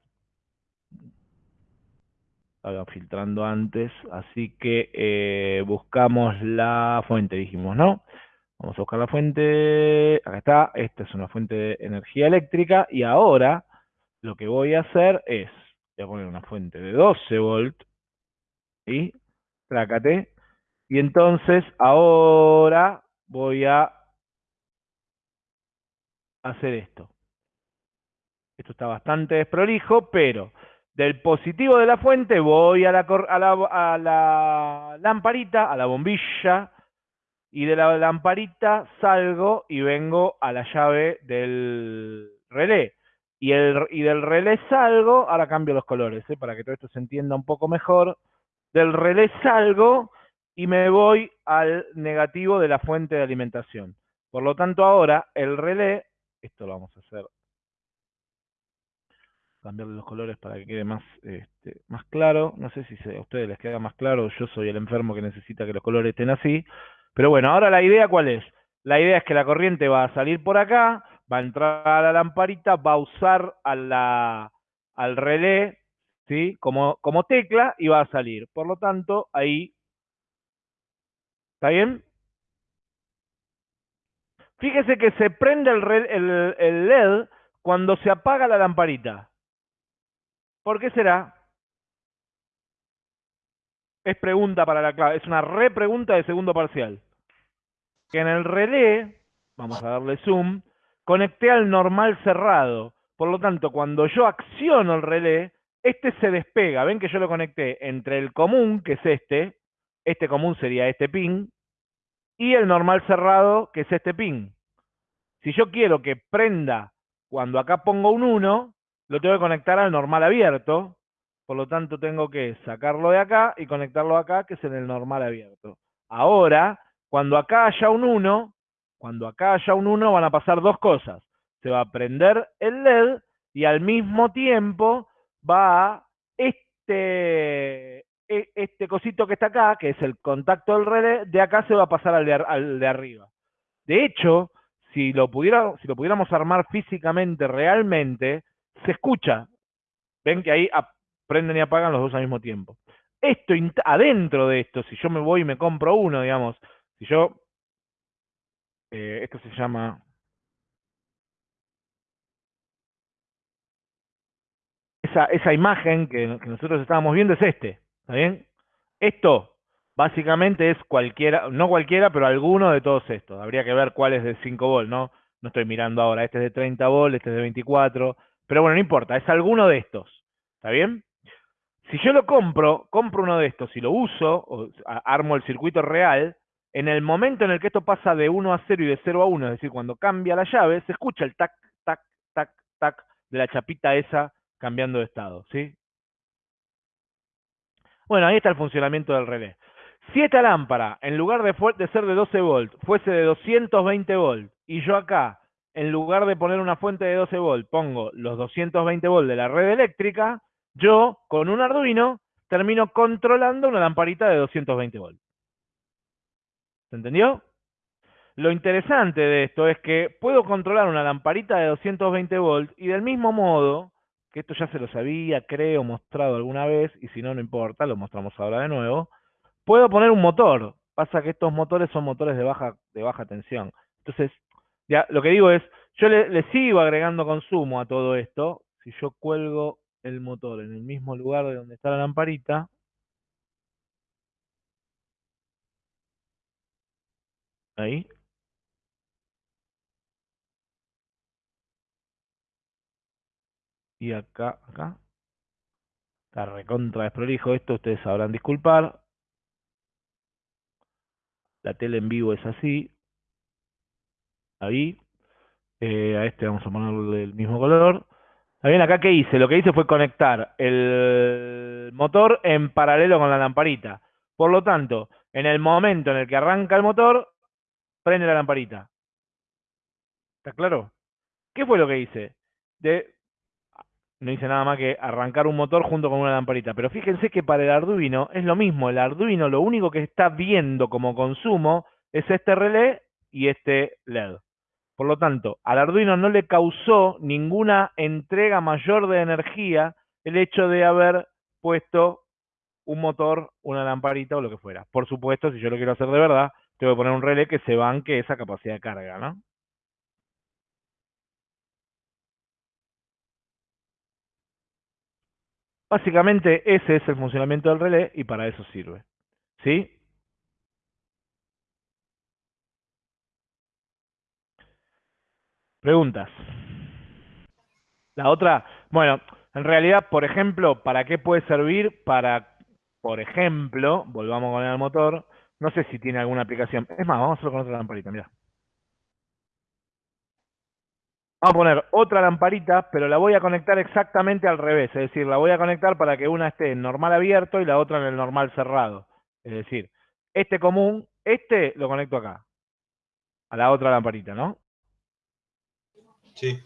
estaba filtrando antes, así que eh, buscamos la fuente, dijimos, ¿no? Vamos a buscar la fuente, acá está, esta es una fuente de energía eléctrica y ahora lo que voy a hacer es, voy a poner una fuente de 12 volt y trácate, y entonces ahora voy a hacer esto. Esto está bastante desprolijo, pero del positivo de la fuente voy a la, a la, a la lamparita, a la bombilla, y de la lamparita salgo y vengo a la llave del relé. Y, el, y del relé salgo, ahora cambio los colores, ¿eh? para que todo esto se entienda un poco mejor. Del relé salgo y me voy al negativo de la fuente de alimentación. Por lo tanto, ahora el relé, esto lo vamos a hacer cambiarle los colores para que quede más, este, más claro. No sé si a ustedes les queda más claro, yo soy el enfermo que necesita que los colores estén así. Pero bueno, ahora la idea cuál es? La idea es que la corriente va a salir por acá, va a entrar a la lamparita, va a usar a la, al relé ¿sí? como, tecla y va a salir. Por lo tanto, ahí... ¿Está bien? Fíjese que se prende el, el, el LED cuando se apaga la lamparita. ¿Por qué será? Es pregunta para la clave, es una repregunta de segundo parcial. Que en el relé, vamos a darle zoom, conecté al normal cerrado. Por lo tanto, cuando yo acciono el relé, este se despega. Ven que yo lo conecté entre el común, que es este, este común sería este pin, y el normal cerrado, que es este pin. Si yo quiero que prenda cuando acá pongo un 1, lo tengo que conectar al normal abierto, por lo tanto tengo que sacarlo de acá y conectarlo acá, que es en el normal abierto. Ahora, cuando acá haya un 1, cuando acá haya un 1 van a pasar dos cosas. Se va a prender el LED y al mismo tiempo va este, e, este cosito que está acá, que es el contacto del relé, de acá se va a pasar al de, arriba. De hecho, si lo, si lo pudiéramos armar físicamente, realmente, se escucha. Ven que ahí prenden y apagan los dos al mismo tiempo. Esto, adentro de esto, si yo me voy y me compro uno, digamos, si yo, eh, esto se llama, esa, esa imagen que, nosotros estábamos viendo es este, ¿está bien? Esto básicamente es cualquiera, no cualquiera, pero alguno de todos estos. Habría que ver cuál es de 5 volt, ¿no? No estoy mirando ahora, este es de 30 volt, este es de 24, pero bueno, no importa, es alguno de estos, ¿está bien? Si yo lo compro, compro uno de estos y lo uso, o armo el circuito real, en el momento en el que esto pasa de 1 a 0 y de 0 a 1, es decir, cuando cambia la llave, se escucha el tac, tac, tac, tac de la chapita esa cambiando de estado, ¿sí? Bueno, ahí está el funcionamiento del relé. Si esta lámpara, en lugar de, de ser de 12 volt, fuese de 220 volt, y yo acá, en lugar de poner una fuente de 12 volt, pongo los 220 volt de la red eléctrica, yo, con un Arduino, termino controlando una lamparita de 220 volt. ¿Se entendió? Lo interesante de esto es que puedo controlar una lamparita de 220 volt y del mismo modo, que esto ya se lo sabía, creo, mostrado alguna vez, y si no, no importa, lo mostramos ahora de nuevo, puedo poner un motor. Pasa que estos motores son motores de baja, de baja tensión. Entonces, ya, lo que digo es, yo le sigo agregando consumo a todo esto. Si yo cuelgo el motor en el mismo lugar de donde está la lamparita, ahí, y acá, acá, está recontra desprolijo esto, ustedes sabrán disculpar, la tele en vivo es así, ahí, eh, a este vamos a ponerle el mismo color, bien, acá qué hice, lo que hice fue conectar el motor en paralelo con la lamparita, por lo tanto, en el momento en el que arranca el motor, prende la lamparita. ¿Está claro? ¿Qué fue lo que hice? De, no hice nada más que arrancar un motor junto con una lamparita. Pero fíjense que para el Arduino es lo mismo. El Arduino lo único que está viendo como consumo es este relé y este LED. Por lo tanto, al Arduino no le causó ninguna entrega mayor de energía el hecho de haber puesto un motor, una lamparita o lo que fuera. Por supuesto, si yo lo quiero hacer de verdad, tengo que poner un relé que se banque esa capacidad de carga, ¿no? Básicamente ese es el funcionamiento del relé y para eso sirve. ¿Sí? Preguntas. La otra, bueno, en realidad, por ejemplo, ¿para qué puede servir? Para, por ejemplo, volvamos con el motor, no sé si tiene alguna aplicación. Es más, vamos a hacerlo con otra lamparita, mira. Vamos a poner otra lamparita, pero la voy a conectar exactamente al revés. Es decir, la voy a conectar para que una esté en normal abierto y la otra en el normal cerrado. Es decir, este común, este lo conecto acá. A la otra lamparita, ¿no? Sí.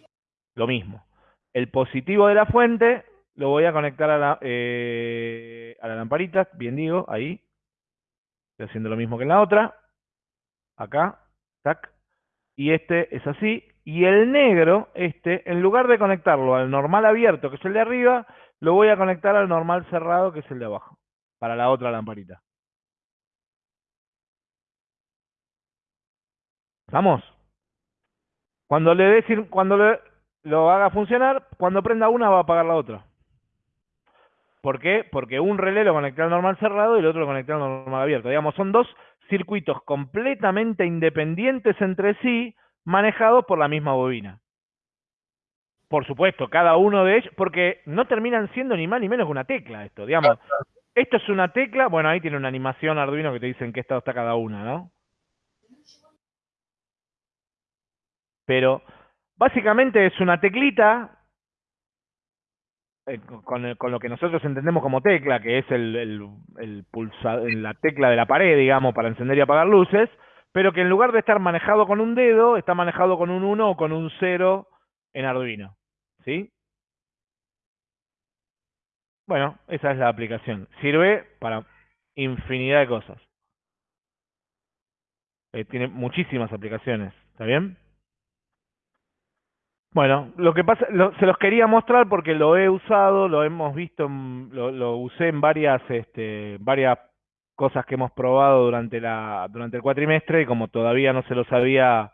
Lo mismo. El positivo de la fuente lo voy a conectar a la, eh, a la lamparita, bien digo, ahí. Haciendo lo mismo que en la otra. Acá, tac. Y este es así, y el negro, este, en lugar de conectarlo al normal abierto, que es el de arriba, lo voy a conectar al normal cerrado, que es el de abajo, para la otra lamparita. ¿Vamos? Cuando le decir, cuando le, lo haga funcionar, cuando prenda una va a apagar la otra. ¿Por qué? Porque un relé lo conecté al normal cerrado y el otro lo conecté al normal abierto. Digamos, son dos circuitos completamente independientes entre sí, manejados por la misma bobina. Por supuesto, cada uno de ellos, porque no terminan siendo ni más ni menos que una tecla esto, digamos. Esto es una tecla, bueno, ahí tiene una animación Arduino que te dice en qué estado está cada una, ¿no? Pero básicamente es una teclita eh, con, con, lo que nosotros entendemos como tecla, que es el, el, el la tecla de la pared, digamos, para encender y apagar luces, pero que en lugar de estar manejado con un dedo, está manejado con un 1 o con un 0 en Arduino. ¿Sí? Bueno, esa es la aplicación. Sirve para infinidad de cosas. Eh, tiene muchísimas aplicaciones. ¿Está bien? Bueno, lo que pasa, se los quería mostrar porque lo he usado, lo hemos visto, lo, lo, usé en varias, este, varias cosas que hemos probado durante la, durante el cuatrimestre y como todavía no se los había,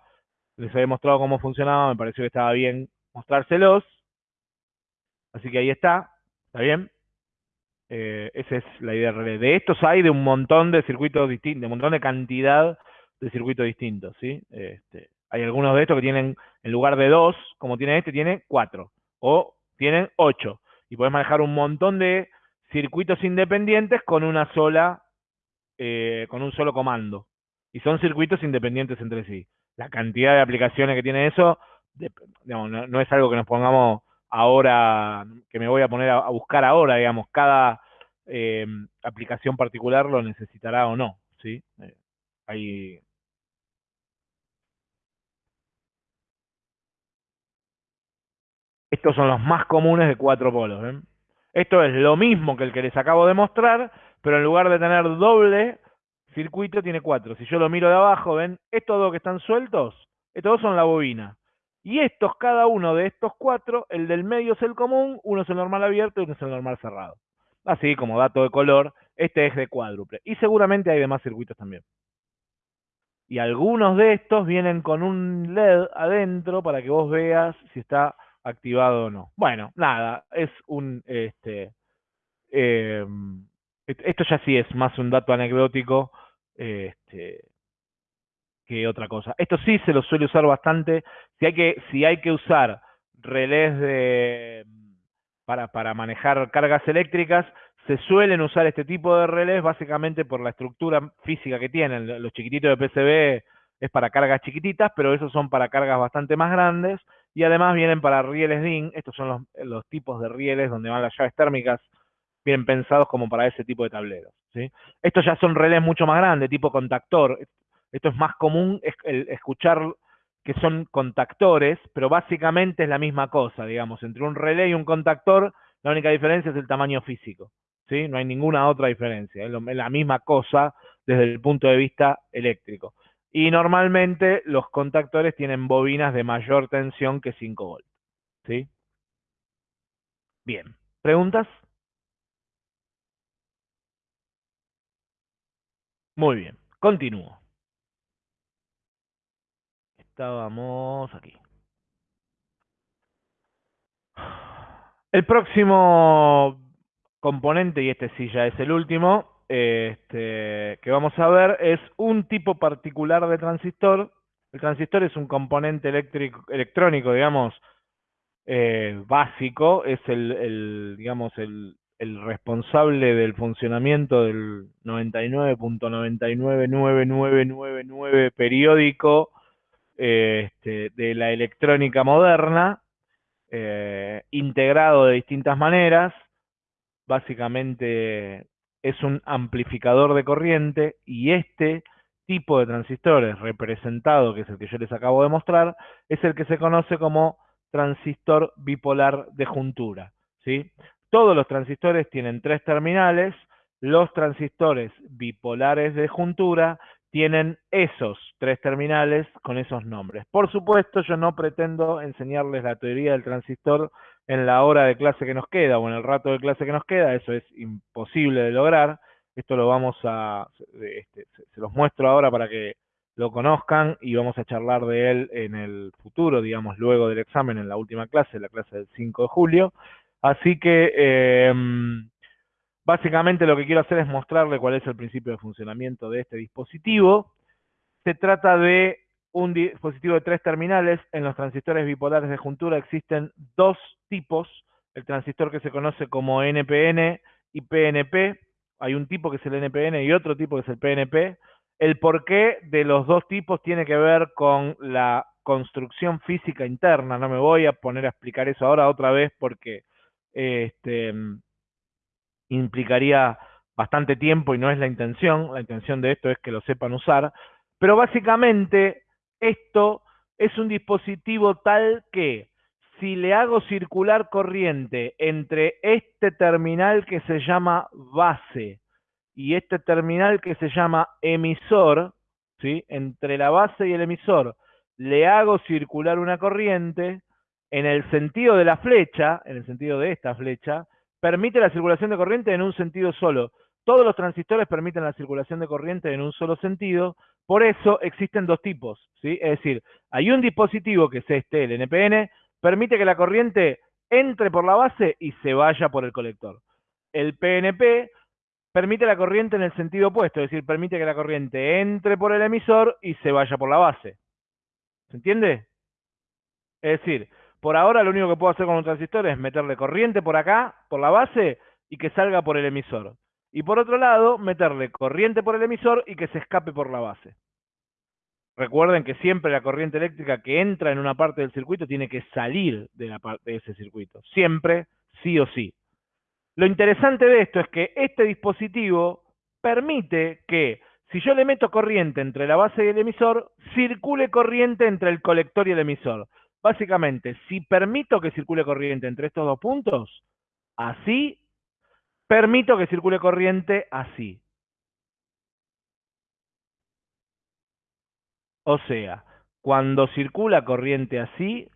les había mostrado cómo funcionaba, me pareció que estaba bien mostrárselos. Así que ahí está, ¿está bien? Eh, esa es la idea real. De estos hay de un montón de circuitos distintos, de un montón de cantidad de circuitos distintos, ¿sí? Este, hay algunos de estos que tienen, en lugar de dos, como tiene este, tiene cuatro. O tienen ocho. Y puedes manejar un montón de circuitos independientes con una sola, eh, con un solo comando. Y son circuitos independientes entre sí. La cantidad de aplicaciones que tiene eso, no, es algo que nos pongamos ahora, que me voy a poner a, buscar ahora, digamos, cada eh, aplicación particular lo necesitará o no, ¿sí? Eh, hay Estos son los más comunes de cuatro polos. ¿ven? Esto es lo mismo que el que les acabo de mostrar, pero en lugar de tener doble circuito, tiene cuatro. Si yo lo miro de abajo, ven, estos dos que están sueltos, estos dos son la bobina. Y estos, cada uno de estos cuatro, el del medio es el común, uno es el normal abierto y uno es el normal cerrado. Así como dato de color, este es de cuádruple. Y seguramente hay demás circuitos también. Y algunos de estos vienen con un LED adentro para que vos veas si está activado o no. Bueno, nada, es un, este, em, esto ya sí es más un dato anecdótico este, que otra cosa. Esto sí se lo suele usar bastante. Si hay que, si hay que usar relés de, para, para manejar cargas eléctricas, se suelen usar este tipo de relés básicamente por la estructura física que tienen. Los chiquititos de PCB es para cargas chiquititas, pero esos son para cargas bastante más grandes y además vienen para rieles DIN, estos son los, tipos de rieles donde van las llaves térmicas, bien pensados como para ese tipo de tableros. ¿sí? Estos ya son relés mucho más grandes, tipo contactor. Esto es más común escuchar que son contactores, pero básicamente es la misma cosa, digamos, entre un relé y un contactor, la única diferencia es el tamaño físico. ¿sí? No hay ninguna otra diferencia, es la misma cosa desde el punto de vista eléctrico. Y normalmente los contactores tienen bobinas de mayor tensión que 5 volts. ¿Sí? Bien. ¿Preguntas? Muy bien. Continúo. Estábamos aquí. El próximo componente, y este sí ya es el último, este, que vamos a ver es un tipo particular de transistor. El transistor es un componente eléctrico, electrónico, digamos, eh, básico, es el, digamos, el, responsable del funcionamiento del 99.999999 periódico este, de la electrónica moderna, eh, integrado de distintas maneras, básicamente es un amplificador de corriente y este tipo de transistores representado, que es el que yo les acabo de mostrar, es el que se conoce como transistor bipolar de juntura. ¿sí? Todos los transistores tienen tres terminales, los transistores bipolares de juntura tienen esos tres terminales con esos nombres. Por supuesto, yo no pretendo enseñarles la teoría del transistor en la hora de clase que nos queda o en el rato de clase que nos queda, eso es imposible de lograr. Esto lo vamos a, este, se los muestro ahora para que lo conozcan y vamos a charlar de él en el futuro, digamos, luego del examen, en la última clase, la clase del 5 de julio. Así que, em, básicamente lo que quiero hacer es mostrarle cuál es el principio de funcionamiento de este dispositivo. Se trata de un dispositivo de tres terminales. En los transistores bipolares de juntura existen dos tipos. El transistor que se conoce como NPN y PNP. Hay un tipo que es el NPN y otro tipo que es el PNP. El porqué de los dos tipos tiene que ver con la construcción física interna. No me voy a poner a explicar eso ahora otra vez porque este, implicaría bastante tiempo y no es la intención. La intención de esto es que lo sepan usar. Pero básicamente esto es un dispositivo tal que si le hago circular corriente entre este terminal que se llama base y este terminal que se llama emisor, ¿sí? entre la base y el emisor, le hago circular una corriente, en el sentido de la flecha, en el sentido de esta flecha, permite la circulación de corriente en un sentido solo. Todos los transistores permiten la circulación de corriente en un solo sentido, por eso existen dos tipos, ¿sí? Es decir, hay un dispositivo que es este, el NPN, permite que la corriente entre por la base y se vaya por el colector. El PNP permite la corriente en el sentido opuesto, es decir, permite que la corriente entre por el emisor y se vaya por la base. ¿Se entiende? Es decir, por ahora lo único que puedo hacer con un transistor es meterle corriente por acá, por la base, y que salga por el emisor. Y por otro lado, meterle corriente por el emisor y que se escape por la base. Recuerden que siempre la corriente eléctrica que entra en una parte del circuito tiene que salir de, ese circuito. Siempre, sí o sí. Lo interesante de esto es que este dispositivo permite que, si yo le meto corriente entre la base y el emisor, circule corriente entre el colector y el emisor. Básicamente, si permito que circule corriente entre estos dos puntos, así, permito que circule corriente así. O sea, cuando circula corriente así,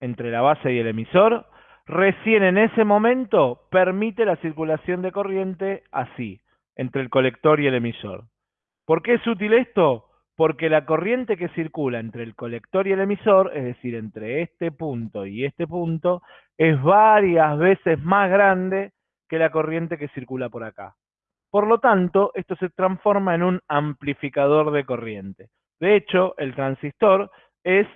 entre la base y el emisor, Recién en ese momento permite la circulación de corriente así, entre el colector y el emisor. ¿Por qué es útil esto? Porque la corriente que circula entre el colector y el emisor, es decir, entre este punto y este punto, es varias veces más grande que la corriente que circula por acá. Por lo tanto, esto se transforma en un amplificador de corriente. De hecho, el transistor es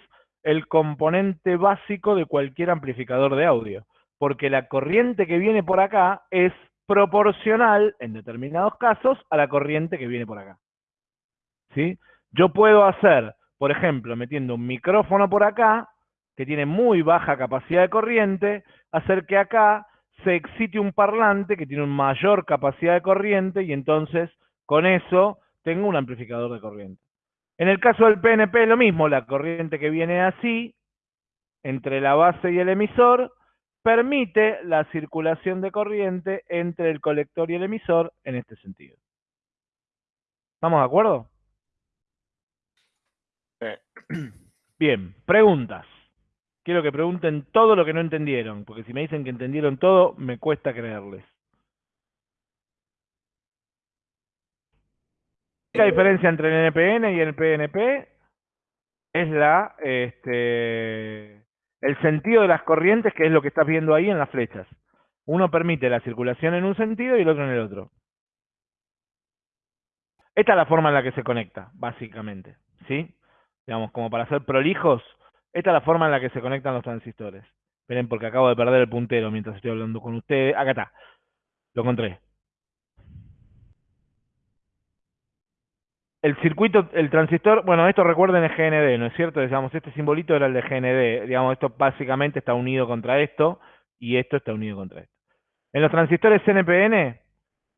el componente básico de cualquier amplificador de audio, porque la corriente que viene por acá es proporcional, en determinados casos, a la corriente que viene por acá. ¿Sí? Yo puedo hacer, por ejemplo, metiendo un micrófono por acá, que tiene muy baja capacidad de corriente, hacer que acá se excite un parlante que tiene una mayor capacidad de corriente y entonces con eso tengo un amplificador de corriente. En el caso del PNP lo mismo, la corriente que viene así, entre la base y el emisor, permite la circulación de corriente entre el colector y el emisor en este sentido. ¿Estamos de acuerdo? Bien, preguntas. Quiero que pregunten todo lo que no entendieron, porque si me dicen que entendieron todo, me cuesta creerles. La diferencia entre el NPN y el PNP es la, este, el sentido de las corrientes, que es lo que estás viendo ahí en las flechas. Uno permite la circulación en un sentido y el otro en el otro. Esta es la forma en la que se conecta, básicamente. ¿Sí? Digamos, como para ser prolijos, esta es la forma en la que se conectan los transistores. Esperen, porque acabo de perder el puntero mientras estoy hablando con ustedes. Acá está. Lo encontré. el circuito, el transistor, bueno, esto recuerden es GND, ¿no es cierto? Digamos, este simbolito era el de GND. Digamos, esto básicamente está unido contra esto y esto está unido contra esto. En los transistores NPN,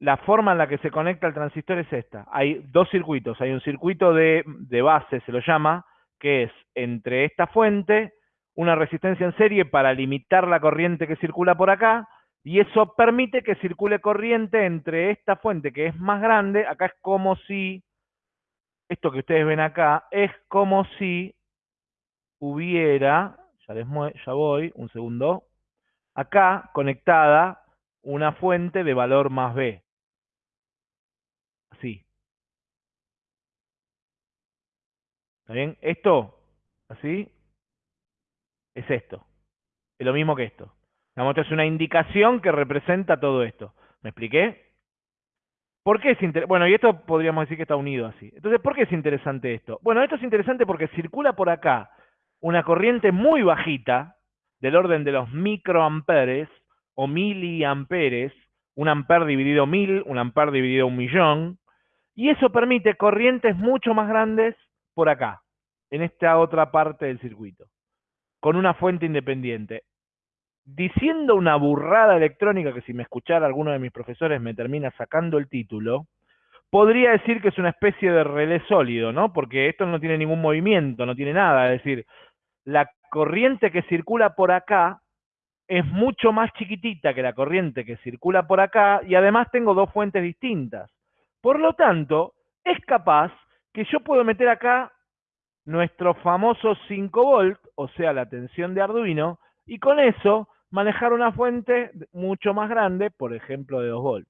la forma en la que se conecta el transistor es esta. Hay dos circuitos. Hay un circuito de, de base, se lo llama, que es entre esta fuente, una resistencia en serie para limitar la corriente que circula por acá, y eso permite que circule corriente entre esta fuente que es más grande, acá es como si esto que ustedes ven acá es como si hubiera, ya, les ya voy, un segundo, acá conectada una fuente de valor más B. Así. ¿Está bien? Esto, así, es esto. Es lo mismo que esto. Esto es una indicación que representa todo esto. ¿Me expliqué? ¿Por qué es interesante? Bueno, y esto podríamos decir que está unido así. Entonces, ¿por qué es interesante esto? Bueno, esto es interesante porque circula por acá una corriente muy bajita, del orden de los microamperes o miliamperes, un amper dividido mil, un amper dividido un millón, y eso permite corrientes mucho más grandes por acá, en esta otra parte del circuito, con una fuente independiente. Diciendo una burrada electrónica que si me escuchara alguno de mis profesores me termina sacando el título, podría decir que es una especie de relé sólido, ¿no? Porque esto no tiene ningún movimiento, no tiene nada, es decir, la corriente que circula por acá es mucho más chiquitita que la corriente que circula por acá y además tengo dos fuentes distintas. Por lo tanto, es capaz que yo puedo meter acá nuestro famoso 5 volt, o sea, la tensión de Arduino, y con eso manejar una fuente mucho más grande, por ejemplo, de 2 volt,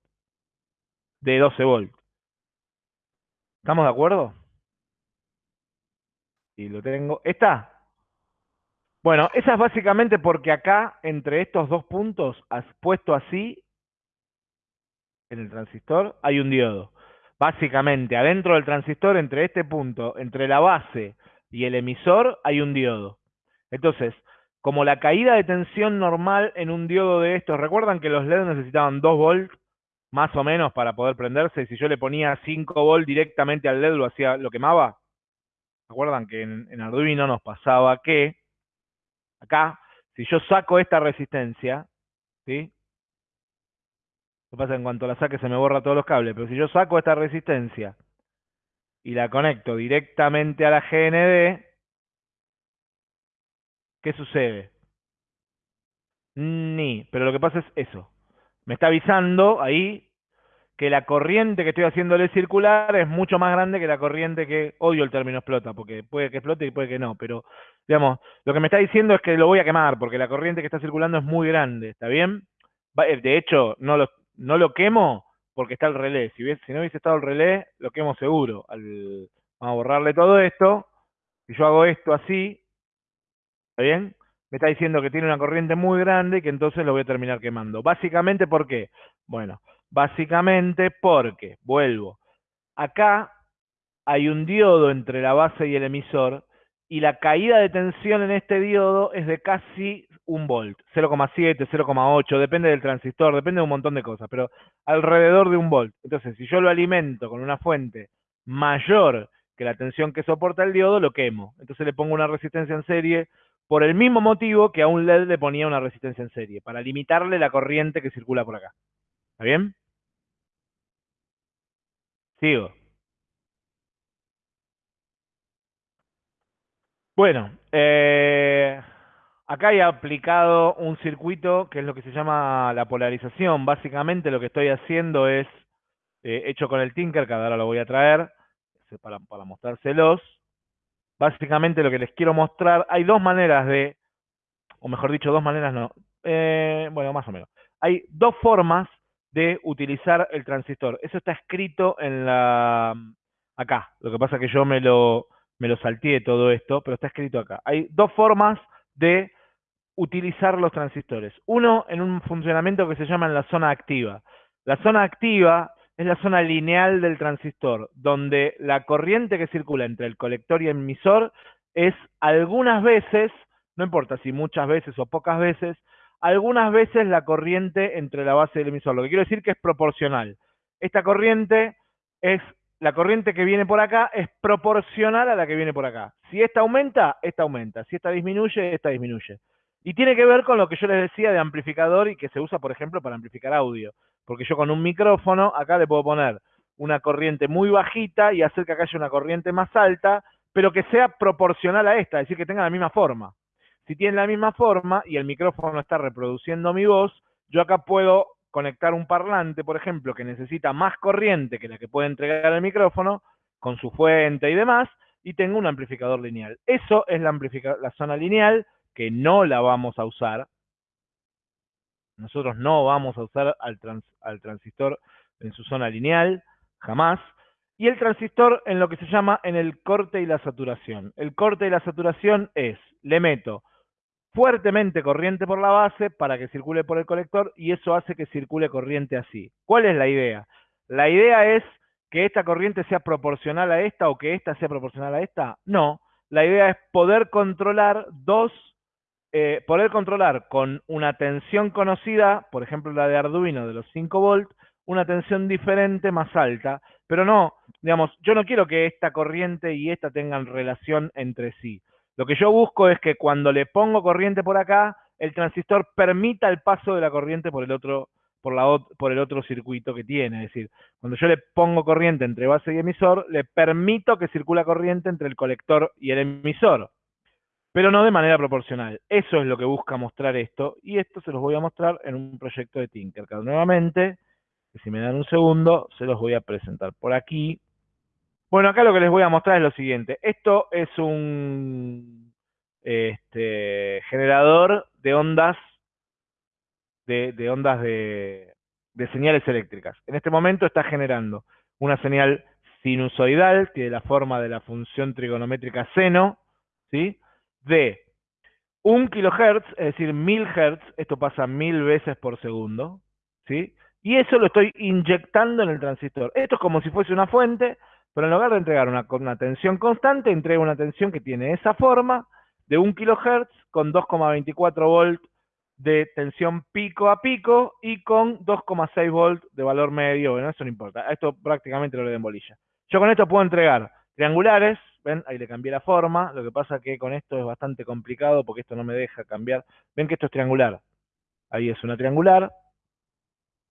de 12 volt. ¿Estamos de acuerdo? Y lo tengo. ¿Está? Bueno, esa es básicamente porque acá, entre estos dos puntos, puesto así, en el transistor, hay un diodo. Básicamente, adentro del transistor, entre este punto, entre la base y el emisor, hay un diodo. Entonces, como la caída de tensión normal en un diodo de estos, ¿recuerdan que los LED necesitaban 2 volts más o menos para poder prenderse? Y si yo le ponía 5 volts directamente al LED, lo hacía, lo quemaba. ¿Recuerdan que en, en Arduino nos pasaba que acá, si yo saco esta resistencia, ¿sí? Lo que pasa es en cuanto la saque se me borra todos los cables, pero si yo saco esta resistencia y la conecto directamente a la GND, ¿qué sucede? Ni, pero lo que pasa es eso. Me está avisando ahí que la corriente que estoy haciéndole circular es mucho más grande que la corriente que, odio el término explota, porque puede que explote y puede que no, pero digamos, lo que me está diciendo es que lo voy a quemar, porque la corriente que está circulando es muy grande, ¿está bien? Eh, de hecho, no lo, no lo quemo porque está el relé. Si, no hubiese estado el relé, lo quemo seguro. Al, vamos a borrarle todo esto. Si yo hago esto así, ¿está bien? Me está diciendo que tiene una corriente muy grande y que entonces lo voy a terminar quemando. Básicamente, ¿por qué? Bueno, básicamente porque, vuelvo, acá hay un diodo entre la base y el emisor y la caída de tensión en este diodo es de casi un volt, 0,7, 0,8, depende del transistor, depende de un montón de cosas, pero alrededor de un volt. Entonces, si yo lo alimento con una fuente mayor que la tensión que soporta el diodo, lo quemo. Entonces le pongo una resistencia en serie por el mismo motivo que a un LED le ponía una resistencia en serie, para limitarle la corriente que circula por acá. ¿Está bien? Sigo. Bueno, eh, acá he aplicado un circuito que es lo que se llama la polarización. Básicamente lo que estoy haciendo es, eh, hecho con el Tinker, que ahora lo voy a traer para, para mostrárselos. Básicamente lo que les quiero mostrar, hay dos maneras de, o mejor dicho, dos maneras no, eh, bueno, más o menos. Hay dos formas de utilizar el transistor. Eso está escrito en la acá. Lo que pasa es que yo me lo me lo salteé todo esto, pero está escrito acá. Hay dos formas de utilizar los transistores. Uno en un funcionamiento que se llama en la zona activa. La zona activa es la zona lineal del transistor, donde la corriente que circula entre el colector y el emisor es algunas veces, no importa si muchas veces o pocas veces, algunas veces la corriente entre la base y el emisor. Lo que quiero decir que es proporcional. Esta corriente es la corriente que viene por acá es proporcional a la que viene por acá. Si esta aumenta, esta aumenta. Si esta disminuye, esta disminuye. Y tiene que ver con lo que yo les decía de amplificador y que se usa, por ejemplo, para amplificar audio. Porque yo con un micrófono acá le puedo poner una corriente muy bajita y hacer que acá haya una corriente más alta, pero que sea proporcional a esta, es decir, que tenga la misma forma. Si tiene la misma forma y el micrófono está reproduciendo mi voz, yo acá puedo conectar un parlante, por ejemplo, que necesita más corriente que la que puede entregar el micrófono, con su fuente y demás, y tengo un amplificador lineal. Eso es la, zona lineal, que no la vamos a usar. Nosotros no vamos a usar al, al transistor en su zona lineal, jamás. Y el transistor en lo que se llama en el corte y la saturación. El corte y la saturación es, le meto fuertemente corriente por la base para que circule por el colector y eso hace que circule corriente así. ¿Cuál es la idea? ¿La idea es que esta corriente sea proporcional a esta o que esta sea proporcional a esta? No. La idea es poder controlar dos, eh, poder controlar con una tensión conocida, por ejemplo la de Arduino de los 5 volts, una tensión diferente más alta, pero no, digamos, yo no quiero que esta corriente y esta tengan relación entre sí. Lo que yo busco es que cuando le pongo corriente por acá, el transistor permita el paso de la corriente por el otro circuito que tiene. Es decir, cuando yo le pongo corriente entre base y emisor, le permito que circula corriente entre el colector y el emisor, pero no de manera proporcional. Eso es lo que busca mostrar esto, y esto se los voy a mostrar en un proyecto de Tinkercad. Nuevamente, si me dan un segundo, se los voy a presentar por aquí. Bueno, acá lo que les voy a mostrar es lo siguiente. Esto es un este, generador de ondas de, ondas de, señales eléctricas. En este momento está generando una señal sinusoidal, es la forma de la función trigonométrica seno, ¿sí? de 1 kHz, es decir, 1000 Hz, esto pasa mil veces por segundo, ¿sí? Y eso lo estoy inyectando en el transistor. Esto es como si fuese una fuente, pero en lugar de entregar una, tensión constante, entrega una tensión que tiene esa forma de 1 kHz con 2,24 volts de tensión pico a pico y con 2,6 volts de valor medio. Bueno, eso no importa. Esto prácticamente lo le den bolilla. Yo con esto puedo entregar triangulares, ven, ahí le cambié la forma, lo que pasa que con esto es bastante complicado porque esto no me deja cambiar. Ven que esto es triangular. Ahí es una triangular.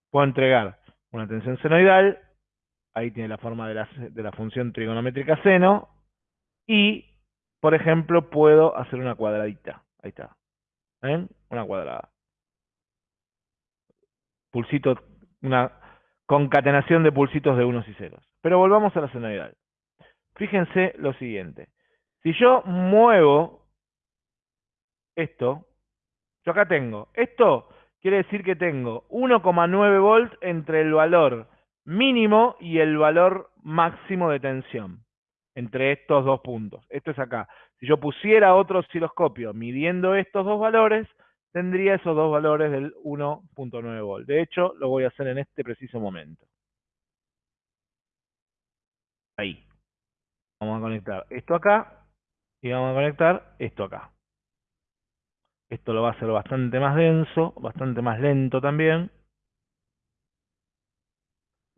Puedo entregar una tensión senoidal, ahí tiene la forma de la, función trigonométrica seno, y, por ejemplo, puedo hacer una cuadradita. Ahí está. ¿Ven? Una cuadrada. Pulsito, una concatenación de pulsitos de unos y ceros. Pero volvamos a la senoidal. Fíjense lo siguiente. Si yo muevo esto, yo acá tengo, esto quiere decir que tengo 1,9 volts entre el valor mínimo y el valor máximo de tensión entre estos dos puntos. Esto es acá. Si yo pusiera otro osciloscopio midiendo estos dos valores, tendría esos dos valores del 1.9 volt. De hecho, lo voy a hacer en este preciso momento. Ahí. Vamos a conectar esto acá y vamos a conectar esto acá. Esto lo va a hacer bastante más denso, bastante más lento también.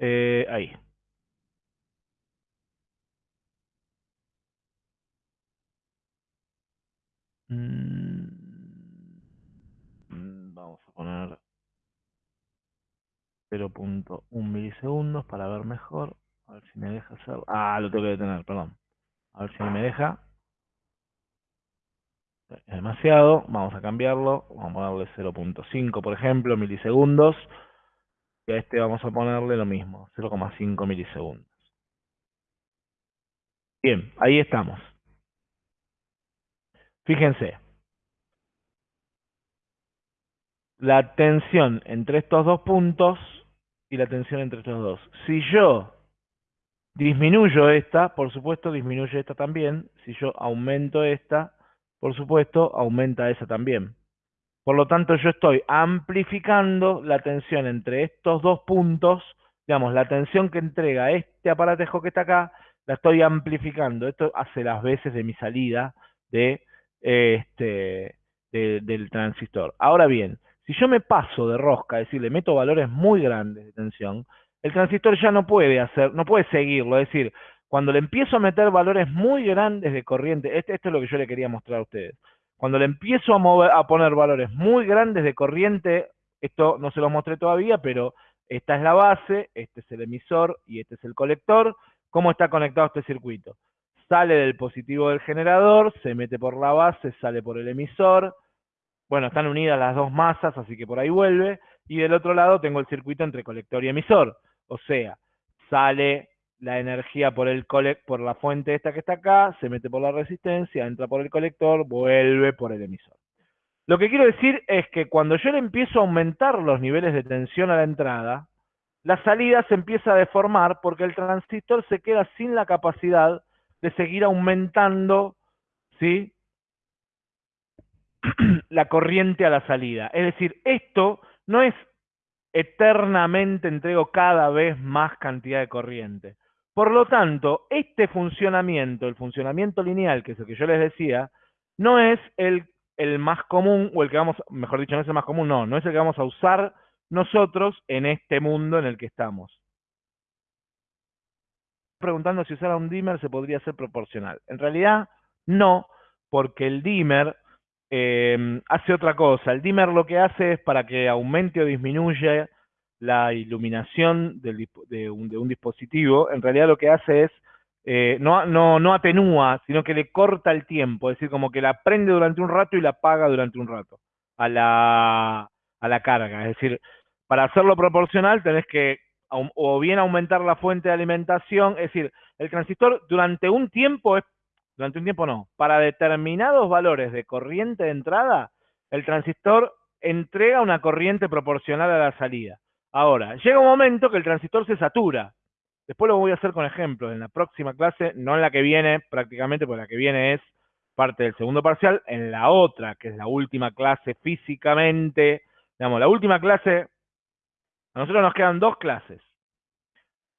Eh, ahí. Mm, vamos a poner 0.1 milisegundos para ver mejor. A ver si me deja hacer... Ah, lo tengo que detener, perdón. A ver si me deja. Demasiado. Vamos a cambiarlo. Vamos a ponerle 0.5, por ejemplo, milisegundos. Y a este vamos a ponerle lo mismo, 0,5 milisegundos. Bien, ahí estamos. Fíjense, la tensión entre estos dos puntos y la tensión entre estos dos. Si yo disminuyo esta, por supuesto disminuye esta también. Si yo aumento esta, por supuesto aumenta esa también. Por lo tanto, yo estoy amplificando la tensión entre estos dos puntos, digamos, la tensión que entrega este aparatejo que está acá, la estoy amplificando. Esto hace las veces de mi salida de este, del transistor. Ahora bien, si yo me paso de rosca, es decir, le meto valores muy grandes de tensión, el transistor ya no puede hacer, no puede seguirlo. Es decir, cuando le empiezo a meter valores muy grandes de corriente, este, esto es lo que yo le quería mostrar a ustedes. Cuando le empiezo a, mover, a poner valores muy grandes de corriente, esto no se lo mostré todavía, pero esta es la base, este es el emisor y este es el colector. ¿Cómo está conectado este circuito? sale del positivo del generador, se mete por la base, sale por el emisor. Bueno, están unidas las dos masas, así que por ahí vuelve. Y del otro lado tengo el circuito entre colector y emisor. O sea, sale la energía por, el por la fuente esta que está acá, se mete por la resistencia, entra por el colector, vuelve por el emisor. Lo que quiero decir es que cuando yo le empiezo a aumentar los niveles de tensión a la entrada, la salida se empieza a deformar porque el transistor se queda sin la capacidad de seguir aumentando ¿sí? la corriente a la salida. Es decir, esto no es eternamente entrego cada vez más cantidad de corriente. Por lo tanto, este funcionamiento, el funcionamiento lineal, que es el que yo les decía, no es el, más común, o el que vamos, mejor dicho, no es el más común, no, no es el que vamos a usar nosotros en este mundo en el que estamos. Preguntando si usar un dimmer se podría hacer proporcional. En realidad, no, porque el dimmer eh, hace otra cosa. El dimmer lo que hace es para que aumente o disminuya la iluminación de, un, dispositivo, en realidad lo que hace es, eh, no, no, no atenúa, sino que le corta el tiempo, es decir, como que la prende durante un rato y la apaga durante un rato a la, a la carga. Es decir, para hacerlo proporcional tenés que o bien aumentar la fuente de alimentación, es decir, el transistor durante un tiempo es, durante un tiempo no, para determinados valores de corriente de entrada, el transistor entrega una corriente proporcional a la salida. Ahora, llega un momento que el transistor se satura. Después lo voy a hacer con ejemplos. En la próxima clase, no en la que viene prácticamente, porque la que viene es parte del segundo parcial. En la otra, que es la última clase físicamente, digamos, la última clase, a nosotros nos quedan dos clases.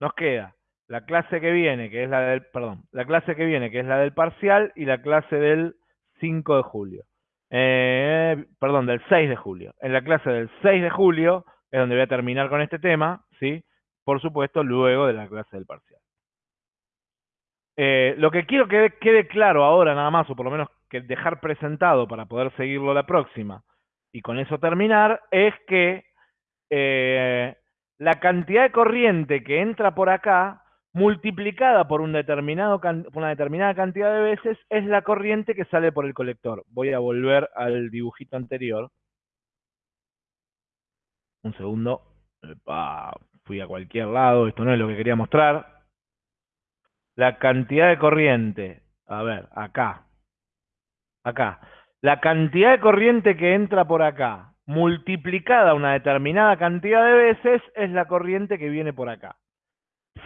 Nos queda la clase que viene, que es la del, perdón, la clase que viene, que es la del parcial, y la clase del 5 de julio. Eh, perdón, del 6 de julio. En la clase del 6 de julio es donde voy a terminar con este tema, ¿sí? Por supuesto, luego de la clase del parcial. Eh, lo que quiero que quede claro ahora nada más, o por lo menos que dejar presentado para poder seguirlo la próxima, y con eso terminar, es que eh, la cantidad de corriente que entra por acá, multiplicada por, una determinada cantidad de veces, es la corriente que sale por el colector. Voy a volver al dibujito anterior. Un segundo. fui a cualquier lado, esto no es lo que quería mostrar. La cantidad de corriente, a ver, acá, acá. La cantidad de corriente que entra por acá, multiplicada una determinada cantidad de veces, es la corriente que viene por acá.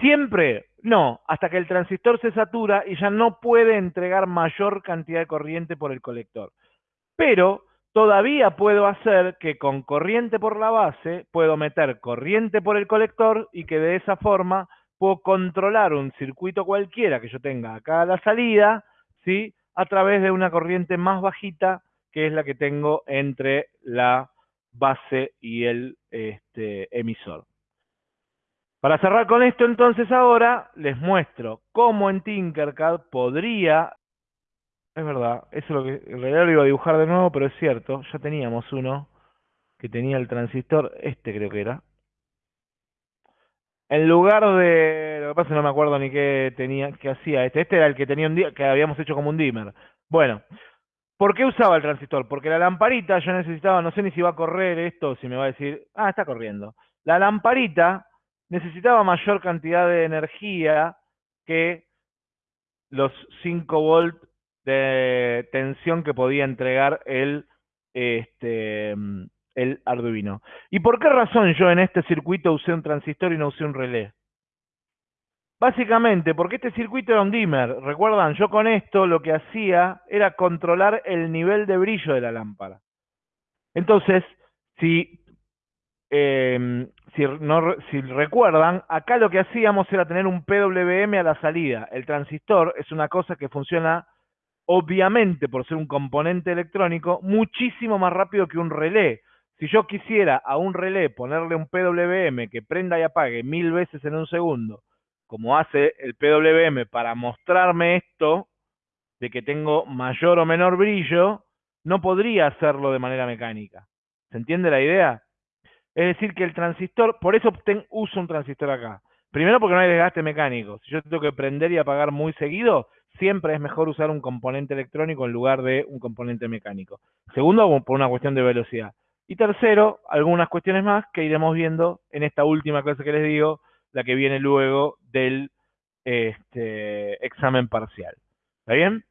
Siempre, no, hasta que el transistor se satura y ya no puede entregar mayor cantidad de corriente por el colector. Pero todavía puedo hacer que con corriente por la base, puedo meter corriente por el colector y que de esa forma puedo controlar un circuito cualquiera que yo tenga acá a la salida, ¿sí? a través de una corriente más bajita, que es la que tengo entre la base y el este, emisor. Para cerrar con esto, entonces ahora les muestro cómo en Tinkercad podría es verdad, eso es lo que en realidad lo iba a dibujar de nuevo, pero es cierto, ya teníamos uno que tenía el transistor, este creo que era. En lugar de, lo que pasa no me acuerdo ni qué tenía, qué hacía este, este era el que tenía un que habíamos hecho como un dimmer. Bueno, ¿por qué usaba el transistor? Porque la lamparita yo necesitaba, no sé ni si va a correr esto, si me va a decir, ah, está corriendo. La lamparita necesitaba mayor cantidad de energía que los 5 volts de tensión que podía entregar el, este, el Arduino. ¿Y por qué razón yo en este circuito usé un transistor y no usé un relé? Básicamente, porque este circuito era un dimmer. Recuerdan, yo con esto lo que hacía era controlar el nivel de brillo de la lámpara. Entonces, si, em, si, no, si recuerdan, acá lo que hacíamos era tener un PWM a la salida. El transistor es una cosa que funciona obviamente por ser un componente electrónico, muchísimo más rápido que un relé. Si yo quisiera a un relé ponerle un PWM que prenda y apague mil veces en un segundo, como hace el PWM para mostrarme esto, de que tengo mayor o menor brillo, no podría hacerlo de manera mecánica. ¿Se entiende la idea? Es decir, que el transistor, por eso uso un transistor acá. Primero porque no hay desgaste mecánico. Si yo tengo que prender y apagar muy seguido, siempre es mejor usar un componente electrónico en lugar de un componente mecánico. Segundo, por una cuestión de velocidad. Y tercero, algunas cuestiones más que iremos viendo en esta última clase que les digo, la que viene luego del este, examen parcial. ¿Está bien?